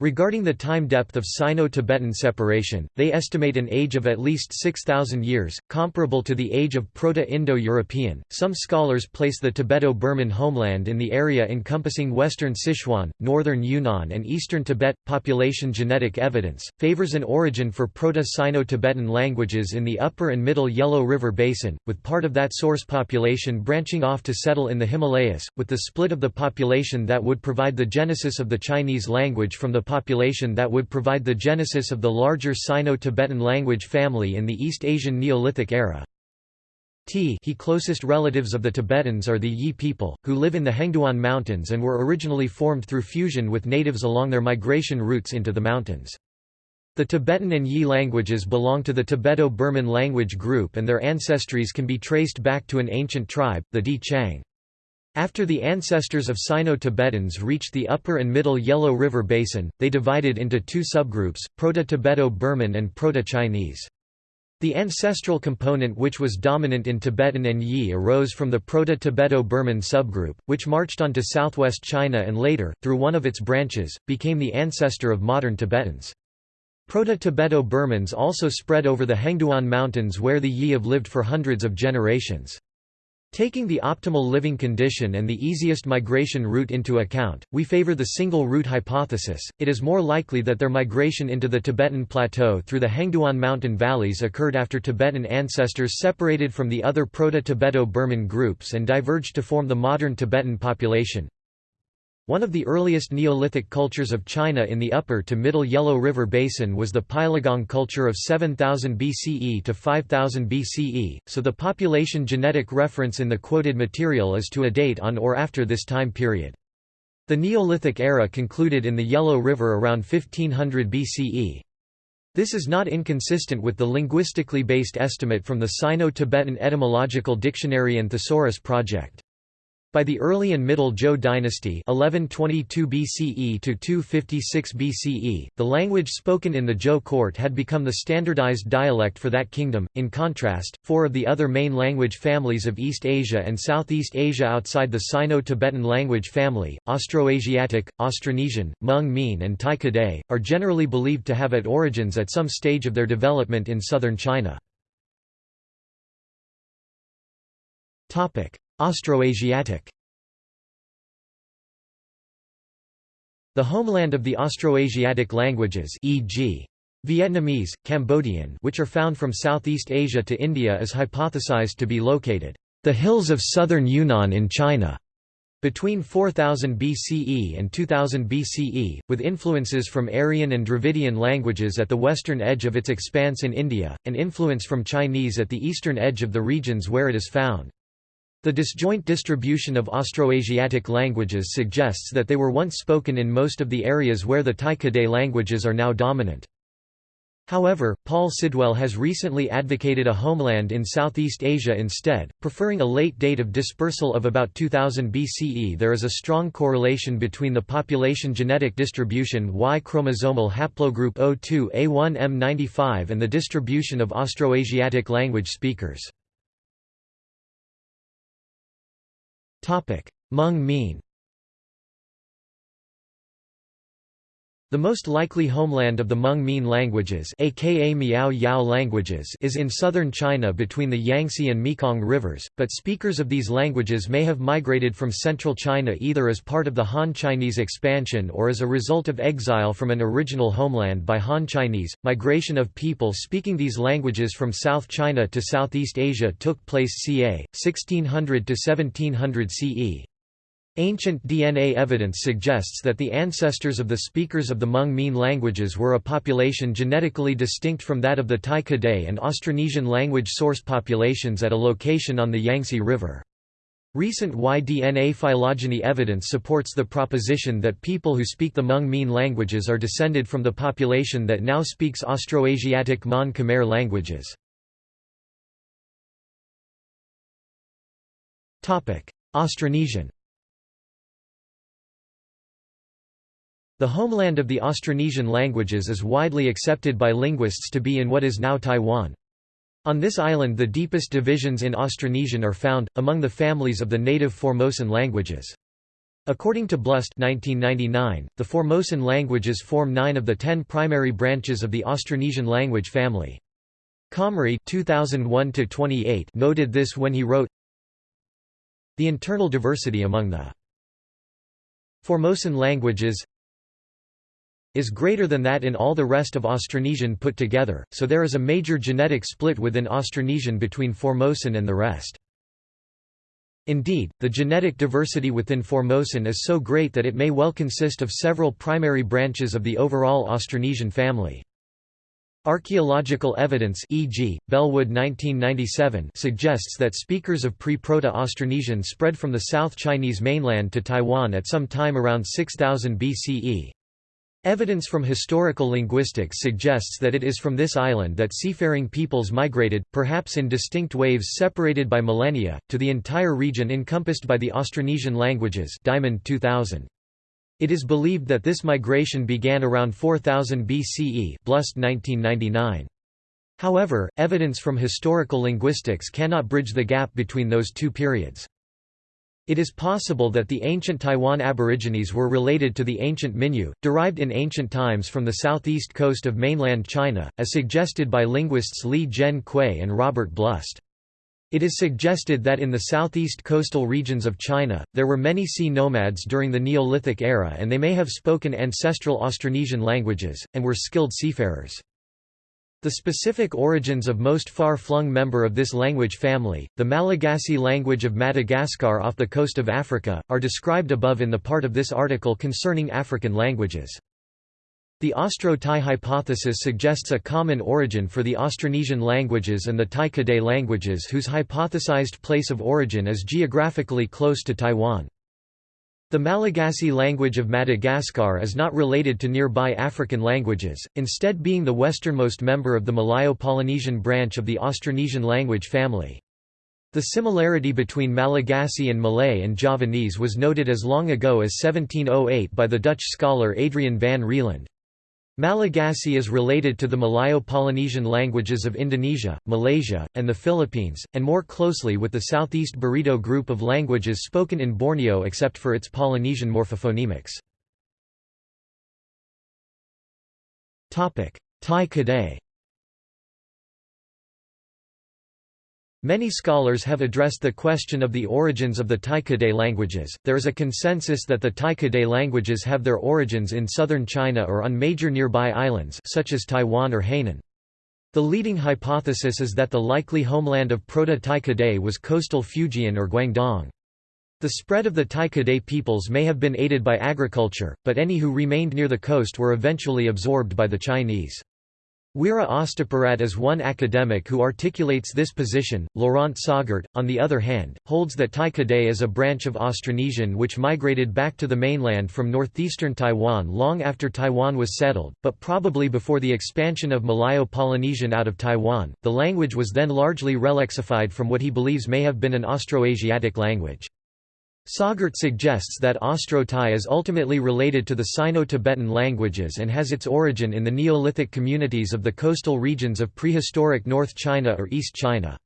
Regarding the time depth of Sino-Tibetan separation, they estimate an age of at least 6,000 years, comparable to the age of Proto-Indo-European. Some scholars place the Tibeto-Burman homeland in the area encompassing western Sichuan, northern Yunnan, and eastern Tibet. Population genetic evidence favors an origin for Proto-Sino-Tibetan languages in the upper and middle Yellow River Basin, with part of that source population branching off to settle in the Himalayas, with the split of the population that would provide the genesis of the Chinese language from the population that would provide the genesis of the larger Sino-Tibetan language family in the East Asian Neolithic era. T he closest relatives of the Tibetans are the Yi people, who live in the Hengduan Mountains and were originally formed through fusion with natives along their migration routes into the mountains. The Tibetan and Yi languages belong to the Tibeto-Burman language group and their ancestries can be traced back to an ancient tribe, the Di Qiang. After the ancestors of Sino-Tibetans reached the upper and middle Yellow River Basin, they divided into two subgroups, Proto-Tibeto-Burman and Proto-Chinese. The ancestral component which was dominant in Tibetan and Yi arose from the Proto-Tibeto-Burman subgroup, which marched on to southwest China and later, through one of its branches, became the ancestor of modern Tibetans. Proto-Tibeto-Burmans also spread over the Hengduan Mountains where the Yi have lived for hundreds of generations. Taking the optimal living condition and the easiest migration route into account, we favor the single route hypothesis. It is more likely that their migration into the Tibetan plateau through the Hengduan mountain valleys occurred after Tibetan ancestors separated from the other Proto-Tibeto-Burman groups and diverged to form the modern Tibetan population. One of the earliest Neolithic cultures of China in the upper to middle Yellow River Basin was the Peiligang culture of 7000 BCE to 5000 BCE, so the population genetic reference in the quoted material is to a date on or after this time period. The Neolithic era concluded in the Yellow River around 1500 BCE. This is not inconsistent with the linguistically based estimate from the Sino-Tibetan Etymological Dictionary and Thesaurus Project. By the early and middle Zhou dynasty 1122 BCE to 256 BCE, the language spoken in the Zhou court had become the standardized dialect for that kingdom. In contrast, four of the other main language families of East Asia and Southeast Asia outside the Sino-Tibetan language family, Austroasiatic, Austronesian, Hmong-Mien and Tai Kadai, are generally believed to have at origins at some stage of their development in southern China. Austroasiatic The homeland of the Austroasiatic languages e.g. Vietnamese, Cambodian which are found from Southeast Asia to India is hypothesized to be located the hills of southern Yunnan in China between 4000 BCE and 2000 BCE, with influences from Aryan and Dravidian languages at the western edge of its expanse in India, and influence from Chinese at the eastern edge of the regions where it is found. The disjoint distribution of Austroasiatic languages suggests that they were once spoken in most of the areas where the Tai Kadai languages are now dominant. However, Paul Sidwell has recently advocated a homeland in Southeast Asia instead, preferring a late date of dispersal of about 2000 BCE. There is a strong correlation between the population genetic distribution Y chromosomal haplogroup O2A1M95 and the distribution of Austroasiatic language speakers. Hmong-Mien The most likely homeland of the Hmong-Mien languages, aka Miao Yao languages is in southern China between the Yangtze and Mekong rivers, but speakers of these languages may have migrated from central China either as part of the Han Chinese expansion or as a result of exile from an original homeland by Han Chinese. Migration of people speaking these languages from South China to Southeast Asia took place ca. 1600 to 1700 CE. Ancient DNA evidence suggests that the ancestors of the speakers of the Hmong-Mien languages were a population genetically distinct from that of the Tai Kadai and Austronesian language source populations at a location on the Yangtze River. Recent Y-DNA phylogeny evidence supports the proposition that people who speak the Hmong-Mien languages are descended from the population that now speaks Austroasiatic Mon Khmer languages. Austronesian The homeland of the Austronesian languages is widely accepted by linguists to be in what is now Taiwan. On this island the deepest divisions in Austronesian are found, among the families of the native Formosan languages. According to Blust 1999, the Formosan languages form nine of the ten primary branches of the Austronesian language family. Comrie 2001 noted this when he wrote, The internal diversity among the Formosan languages is greater than that in all the rest of Austronesian put together, so there is a major genetic split within Austronesian between Formosan and the rest. Indeed, the genetic diversity within Formosan is so great that it may well consist of several primary branches of the overall Austronesian family. Archaeological evidence e.g., Bellwood 1997 suggests that speakers of pre-Proto-Austronesian spread from the South Chinese mainland to Taiwan at some time around 6000 BCE. Evidence from historical linguistics suggests that it is from this island that seafaring peoples migrated, perhaps in distinct waves separated by millennia, to the entire region encompassed by the Austronesian languages Diamond 2000. It is believed that this migration began around 4000 BCE Blust 1999. However, evidence from historical linguistics cannot bridge the gap between those two periods. It is possible that the ancient Taiwan Aborigines were related to the ancient Minyu, derived in ancient times from the southeast coast of mainland China, as suggested by linguists Li Jian Kui and Robert Blust. It is suggested that in the southeast coastal regions of China, there were many sea nomads during the Neolithic era and they may have spoken ancestral Austronesian languages, and were skilled seafarers. The specific origins of most far-flung member of this language family, the Malagasy language of Madagascar off the coast of Africa, are described above in the part of this article concerning African languages. The Austro-Tai hypothesis suggests a common origin for the Austronesian languages and the Tai-Kadai languages whose hypothesized place of origin is geographically close to Taiwan. The Malagasy language of Madagascar is not related to nearby African languages, instead being the westernmost member of the Malayo-Polynesian branch of the Austronesian language family. The similarity between Malagasy and Malay and Javanese was noted as long ago as 1708 by the Dutch scholar Adrian van Rieland. Malagasy is related to the Malayo-Polynesian languages of Indonesia, Malaysia, and the Philippines, and more closely with the Southeast Barito group of languages spoken in Borneo except for its Polynesian morphophonemics. Tai-Kadai Many scholars have addressed the question of the origins of the Tai-Kadai languages. There is a consensus that the Tai-Kadai languages have their origins in southern China or on major nearby islands such as Taiwan or Hainan. The leading hypothesis is that the likely homeland of Proto-Tai-Kadai was coastal Fujian or Guangdong. The spread of the Tai-Kadai peoples may have been aided by agriculture, but any who remained near the coast were eventually absorbed by the Chinese. Weera Ostapirat is one academic who articulates this position. Laurent Sagart, on the other hand, holds that Tai-Kadai is a branch of Austronesian which migrated back to the mainland from northeastern Taiwan long after Taiwan was settled, but probably before the expansion of Malayo-Polynesian out of Taiwan. The language was then largely relexified from what he believes may have been an Austroasiatic language. Sagart suggests that Austro-Tai is ultimately related to the Sino-Tibetan languages and has its origin in the Neolithic communities of the coastal regions of prehistoric North China or East China.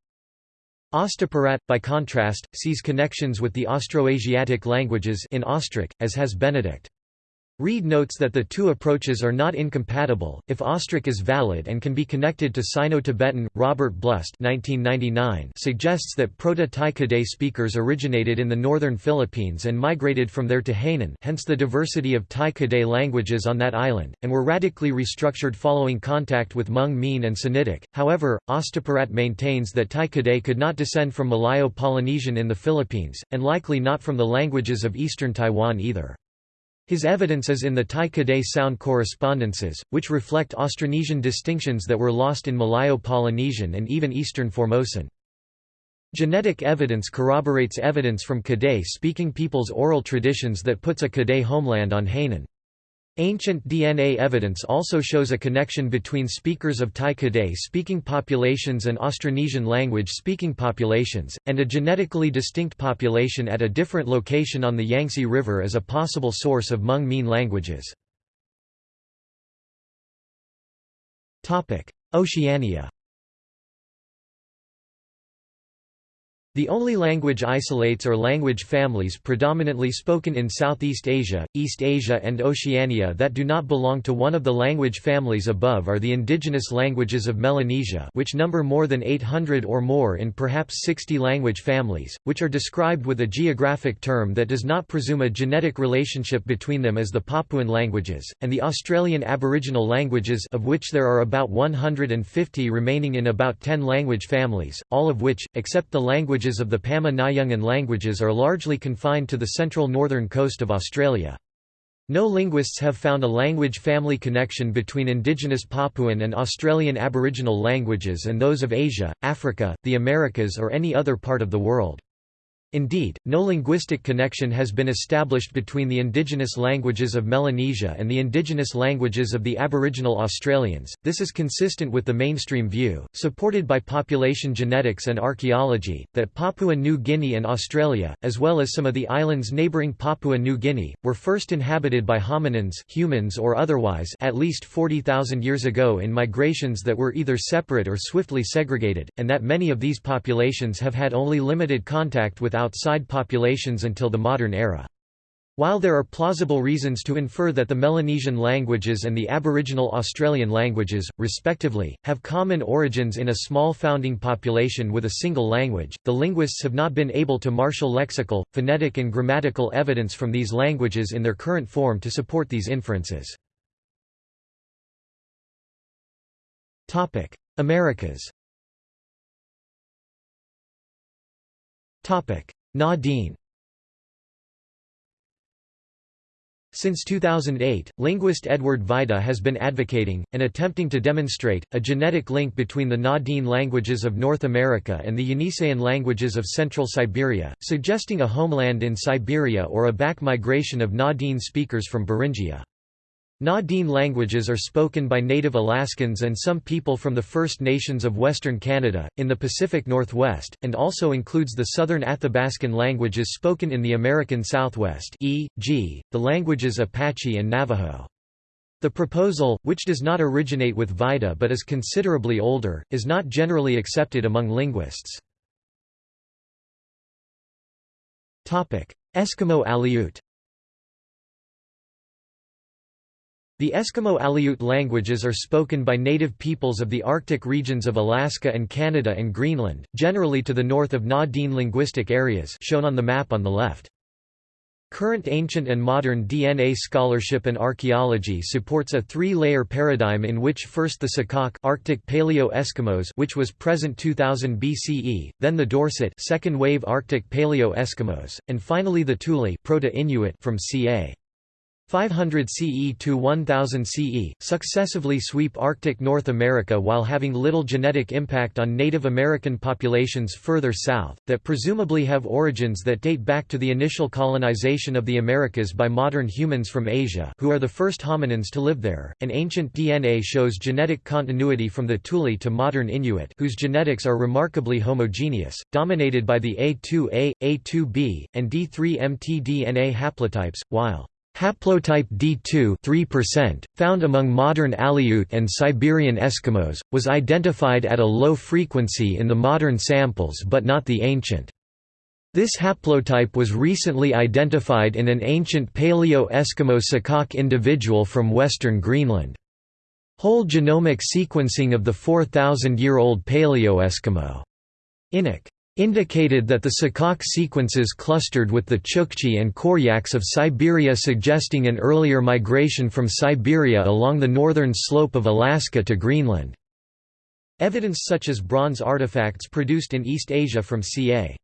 Ostapirat, by contrast, sees connections with the Austroasiatic languages in Austric, as has Benedict. Reid notes that the two approaches are not incompatible. If Austric is valid and can be connected to Sino-Tibetan, Robert Blust (1999) suggests that Proto-Tai-Kadai speakers originated in the northern Philippines and migrated from there to Hainan, hence the diversity of Tai-Kadai languages on that island, and were radically restructured following contact with Hmong Mien and Sinitic. However, Ostapirat maintains that Tai-Kadai could not descend from Malayo-Polynesian in the Philippines, and likely not from the languages of eastern Taiwan either. His evidence is in the Tai-Kadai sound correspondences, which reflect Austronesian distinctions that were lost in Malayo-Polynesian and even Eastern Formosan. Genetic evidence corroborates evidence from Kadai-speaking peoples' oral traditions that puts a Kadai homeland on Hainan. Ancient DNA evidence also shows a connection between speakers of Tai-Kadai speaking populations and Austronesian language speaking populations, and a genetically distinct population at a different location on the Yangtze River as a possible source of Hmong Mien languages. Oceania The only language isolates or language families predominantly spoken in Southeast Asia, East Asia and Oceania that do not belong to one of the language families above are the indigenous languages of Melanesia which number more than 800 or more in perhaps 60 language families, which are described with a geographic term that does not presume a genetic relationship between them as the Papuan languages, and the Australian Aboriginal languages of which there are about 150 remaining in about 10 language families, all of which, except the languages languages of the Pama-Nyungan languages are largely confined to the central northern coast of Australia. No linguists have found a language family connection between indigenous Papuan and Australian Aboriginal languages and those of Asia, Africa, the Americas or any other part of the world. Indeed, no linguistic connection has been established between the indigenous languages of Melanesia and the indigenous languages of the Aboriginal Australians. This is consistent with the mainstream view, supported by population genetics and archaeology, that Papua New Guinea and Australia, as well as some of the islands neighbouring Papua New Guinea, were first inhabited by hominins humans or otherwise at least 40,000 years ago in migrations that were either separate or swiftly segregated, and that many of these populations have had only limited contact with outside populations until the modern era. While there are plausible reasons to infer that the Melanesian languages and the Aboriginal Australian languages, respectively, have common origins in a small founding population with a single language, the linguists have not been able to marshal lexical, phonetic and grammatical evidence from these languages in their current form to support these inferences. Americas Na-Dene Since 2008, linguist Edward Vajda has been advocating, and attempting to demonstrate, a genetic link between the Na-Dene languages of North America and the Yeniseian languages of Central Siberia, suggesting a homeland in Siberia or a back migration of Na-Dene speakers from Beringia. Na-Dene languages are spoken by native Alaskans and some people from the First Nations of Western Canada, in the Pacific Northwest, and also includes the Southern Athabascan languages spoken in the American Southwest e.g., the languages Apache and Navajo. The proposal, which does not originate with Vajda but is considerably older, is not generally accepted among linguists. Eskimo Aleut The Eskimo Aleut languages are spoken by native peoples of the Arctic regions of Alaska and Canada and Greenland, generally to the north of Na-Dene linguistic areas shown on the map on the left. Current ancient and modern DNA scholarship and archaeology supports a three-layer paradigm in which first the Saqqaq Arctic Paleo-Eskimos which was present 2000 BCE, then the Dorset second wave Arctic Paleo-Eskimos, and finally the Thule Proto-Inuit from ca. 500 CE to 1000 CE, successively sweep Arctic North America while having little genetic impact on Native American populations further south, that presumably have origins that date back to the initial colonization of the Americas by modern humans from Asia who are the first hominins to live there, and ancient DNA shows genetic continuity from the Thule to modern Inuit whose genetics are remarkably homogeneous, dominated by the A2A, A2B, and D3 mtDNA haplotypes, while Haplotype D2 3%, found among modern Aleut and Siberian Eskimos, was identified at a low frequency in the modern samples but not the ancient. This haplotype was recently identified in an ancient Paleo-Eskimo Saqqaq individual from western Greenland. Whole genomic sequencing of the 4,000-year-old Paleo-Eskimo Inuk indicated that the Saqqaq sequences clustered with the Chukchi and Koryaks of Siberia suggesting an earlier migration from Siberia along the northern slope of Alaska to Greenland. Evidence such as bronze artifacts produced in East Asia from ca.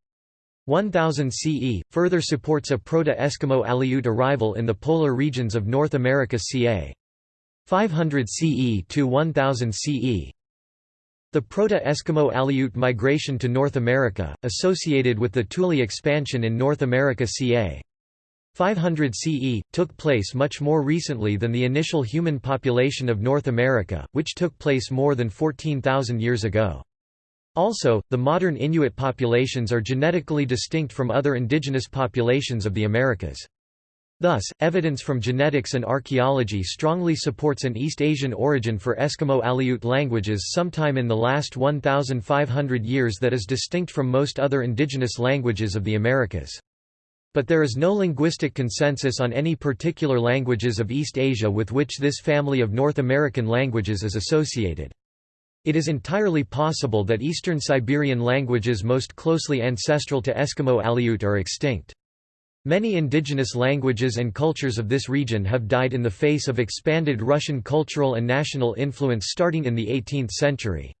1000 CE, further supports a Proto-Eskimo Aleut arrival in the polar regions of North America ca. 500 CE to 1000 CE. The Proto-Eskimo Aleut migration to North America, associated with the Thule expansion in North America ca. 500 CE, took place much more recently than the initial human population of North America, which took place more than 14,000 years ago. Also, the modern Inuit populations are genetically distinct from other indigenous populations of the Americas. Thus, evidence from genetics and archaeology strongly supports an East Asian origin for Eskimo Aleut languages sometime in the last 1,500 years that is distinct from most other indigenous languages of the Americas. But there is no linguistic consensus on any particular languages of East Asia with which this family of North American languages is associated. It is entirely possible that Eastern Siberian languages most closely ancestral to Eskimo Aleut are extinct. Many indigenous languages and cultures of this region have died in the face of expanded Russian cultural and national influence starting in the 18th century.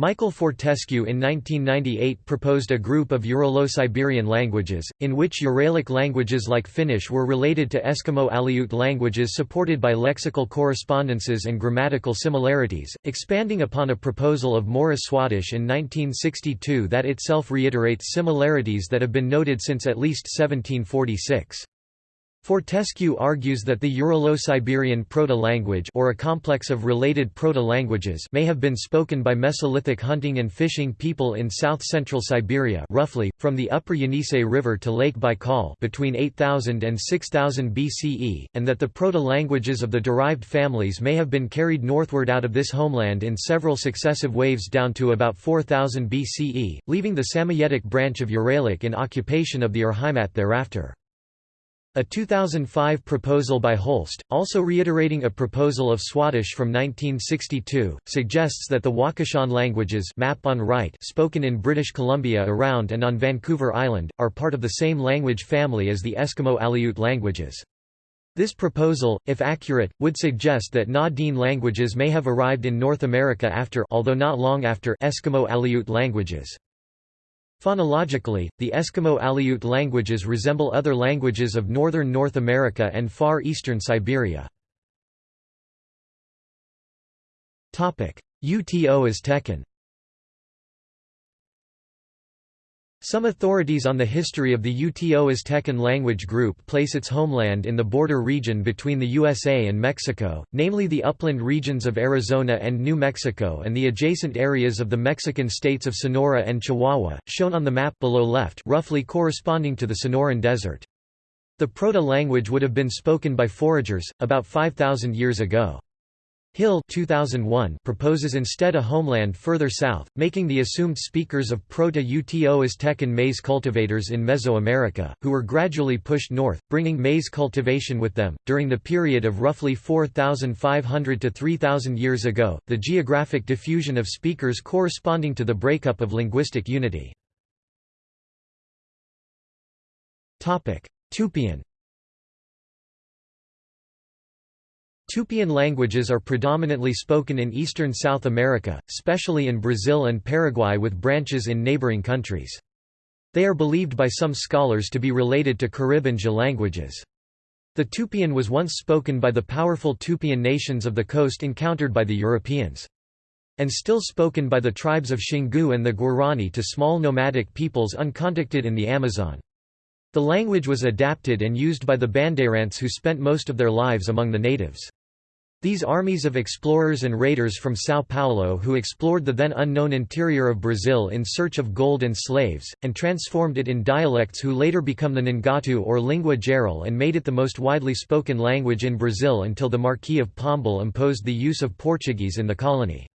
Michael Fortescue in 1998 proposed a group of Uralo-Siberian languages, in which Uralic languages like Finnish were related to Eskimo-Aleut languages supported by lexical correspondences and grammatical similarities, expanding upon a proposal of Morris Swadesh in 1962 that itself reiterates similarities that have been noted since at least 1746. Fortescue argues that the Uralo-Siberian proto-language or a complex of related proto-languages may have been spoken by Mesolithic hunting and fishing people in south-central Siberia roughly, from the upper Yenisei River to Lake Baikal between 8000 and 6000 BCE, and that the proto-languages of the derived families may have been carried northward out of this homeland in several successive waves down to about 4000 BCE, leaving the Samoyedic branch of Uralic in occupation of the Urheimat thereafter. A 2005 proposal by Holst, also reiterating a proposal of Swadesh from 1962, suggests that the Wakashan languages map on right spoken in British Columbia around and on Vancouver Island, are part of the same language family as the Eskimo-Aleut languages. This proposal, if accurate, would suggest that Na-Dene languages may have arrived in North America after although not long after Eskimo-Aleut languages. Phonologically, the Eskimo-Aleut languages resemble other languages of northern North America and far eastern Siberia. Uto-Aztecan Some authorities on the history of the Uto-Aztecan language group place its homeland in the border region between the USA and Mexico, namely the upland regions of Arizona and New Mexico and the adjacent areas of the Mexican states of Sonora and Chihuahua, shown on the map below left roughly corresponding to the Sonoran Desert. The proto-language would have been spoken by foragers, about 5,000 years ago. Hill 2001 proposes instead a homeland further south, making the assumed speakers of Proto-Uto-Aztecan maize cultivators in Mesoamerica, who were gradually pushed north, bringing maize cultivation with them. During the period of roughly 4,500 to 3,000 years ago, the geographic diffusion of speakers corresponding to the breakup of linguistic unity. Topic: Tupian Tupian languages are predominantly spoken in eastern South America, especially in Brazil and Paraguay with branches in neighboring countries. They are believed by some scholars to be related to Carib-Anja languages. The Tupian was once spoken by the powerful Tupian nations of the coast encountered by the Europeans. And still spoken by the tribes of Xingu and the Guarani to small nomadic peoples uncontacted in the Amazon. The language was adapted and used by the Bandeirants who spent most of their lives among the natives. These armies of explorers and raiders from São Paulo who explored the then unknown interior of Brazil in search of gold and slaves, and transformed it in dialects who later become the Nheengatu or lingua geral and made it the most widely spoken language in Brazil until the Marquis of Pombal imposed the use of Portuguese in the colony.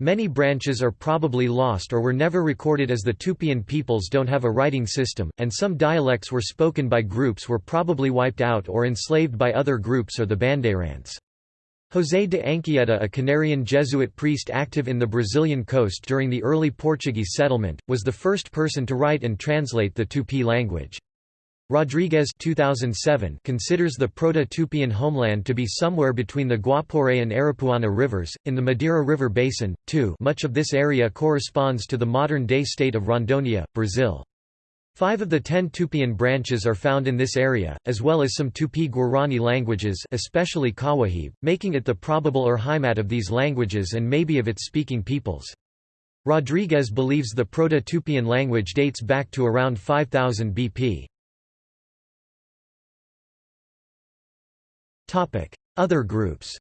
Many branches are probably lost or were never recorded as the Tupian peoples don't have a writing system, and some dialects were spoken by groups were probably wiped out or enslaved by other groups or the Bandeirants. José de Anchieta a Canarian Jesuit priest active in the Brazilian coast during the early Portuguese settlement, was the first person to write and translate the Tupi language. Rodrigues 2007 considers the Proto-Tupian homeland to be somewhere between the Guapore and Aripuana rivers, in the Madeira River basin, too much of this area corresponds to the modern-day state of Rondônia, Brazil. Five of the ten Tupian branches are found in this area, as well as some Tupi-Guarani languages especially Kawahib, making it the probable Urheimat of these languages and maybe of its speaking peoples. Rodrigues believes the Proto-Tupian language dates back to around 5000 BP. Other groups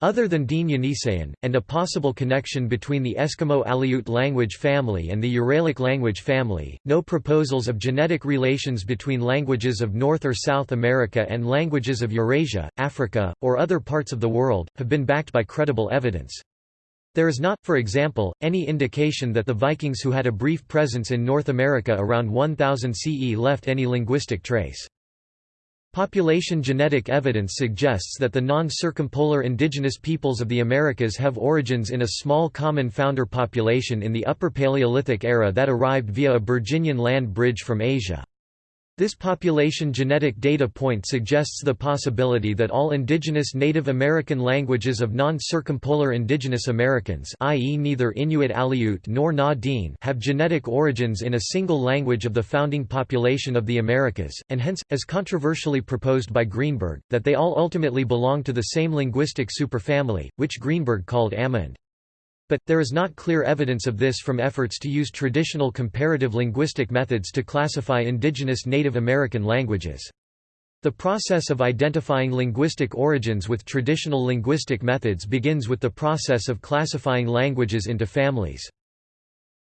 Other than Dene Yeniseian, and a possible connection between the Eskimo-Aleut language family and the Uralic language family, no proposals of genetic relations between languages of North or South America and languages of Eurasia, Africa, or other parts of the world, have been backed by credible evidence. There is not, for example, any indication that the Vikings who had a brief presence in North America around 1000 CE left any linguistic trace. Population genetic evidence suggests that the non-circumpolar indigenous peoples of the Americas have origins in a small common founder population in the Upper Paleolithic era that arrived via a Beringian land bridge from Asia. This population genetic data point suggests the possibility that all indigenous Native American languages of non-circumpolar indigenous Americans i.e. neither Inuit Aleut nor Na Dene have genetic origins in a single language of the founding population of the Americas, and hence, as controversially proposed by Greenberg, that they all ultimately belong to the same linguistic superfamily, which Greenberg called Amerind. But, there is not clear evidence of this from efforts to use traditional comparative linguistic methods to classify indigenous Native American languages. The process of identifying linguistic origins with traditional linguistic methods begins with the process of classifying languages into families.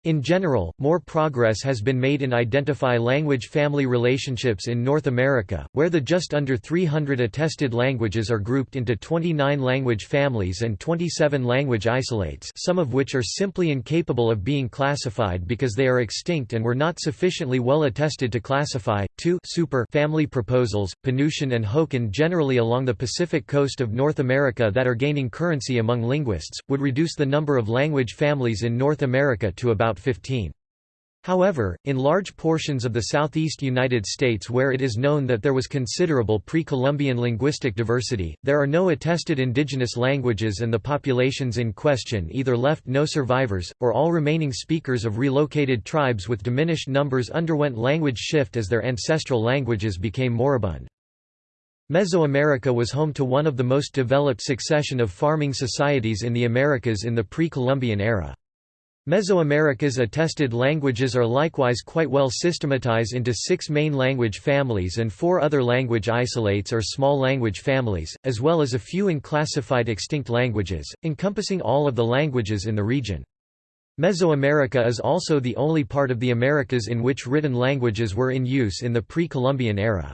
In general, more progress has been made in identify language-family relationships in North America, where the just under 300 attested languages are grouped into 29 language families and 27 language isolates some of which are simply incapable of being classified because they are extinct and were not sufficiently well attested to classify. 2 super family proposals, Penutian and Hokan generally along the Pacific coast of North America that are gaining currency among linguists, would reduce the number of language families in North America to about about 15. However, in large portions of the southeast United States where it is known that there was considerable pre-Columbian linguistic diversity, there are no attested indigenous languages and the populations in question either left no survivors, or all remaining speakers of relocated tribes with diminished numbers underwent language shift as their ancestral languages became moribund. Mesoamerica was home to one of the most developed succession of farming societies in the Americas in the pre-Columbian era. Mesoamerica's attested languages are likewise quite well systematized into six main language families and four other language isolates or small language families, as well as a few unclassified extinct languages, encompassing all of the languages in the region. Mesoamerica is also the only part of the Americas in which written languages were in use in the pre-Columbian era.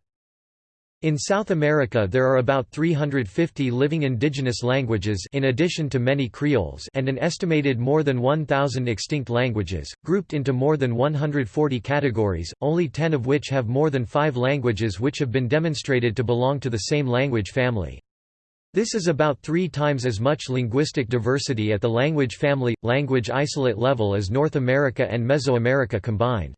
In South America there are about 350 living indigenous languages in addition to many creoles and an estimated more than 1,000 extinct languages, grouped into more than 140 categories, only 10 of which have more than five languages which have been demonstrated to belong to the same language family. This is about three times as much linguistic diversity at the language family, language isolate level as North America and Mesoamerica combined.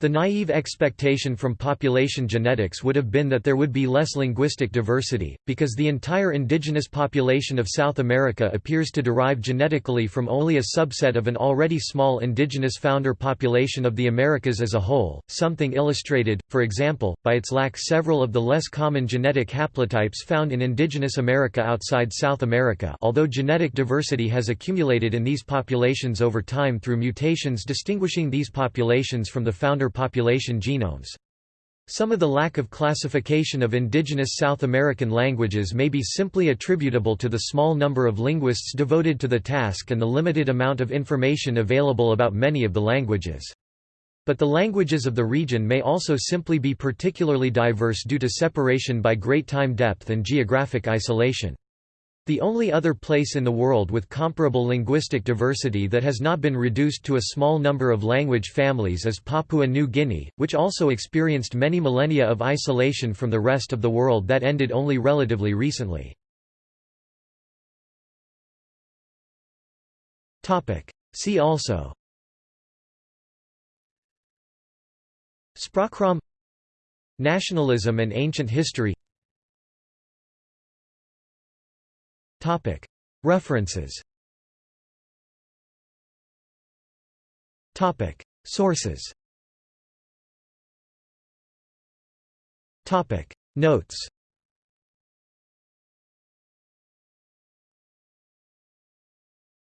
The naive expectation from population genetics would have been that there would be less linguistic diversity, because the entire indigenous population of South America appears to derive genetically from only a subset of an already small indigenous founder population of the Americas as a whole, something illustrated, for example, by its lack several of the less common genetic haplotypes found in indigenous America outside South America although genetic diversity has accumulated in these populations over time through mutations distinguishing these populations from the founder population genomes. Some of the lack of classification of indigenous South American languages may be simply attributable to the small number of linguists devoted to the task and the limited amount of information available about many of the languages. But the languages of the region may also simply be particularly diverse due to separation by great time depth and geographic isolation. The only other place in the world with comparable linguistic diversity that has not been reduced to a small number of language families is Papua New Guinea, which also experienced many millennia of isolation from the rest of the world that ended only relatively recently. See also Sprachraum Nationalism and ancient history References. Topic. Sources. Topic. Notes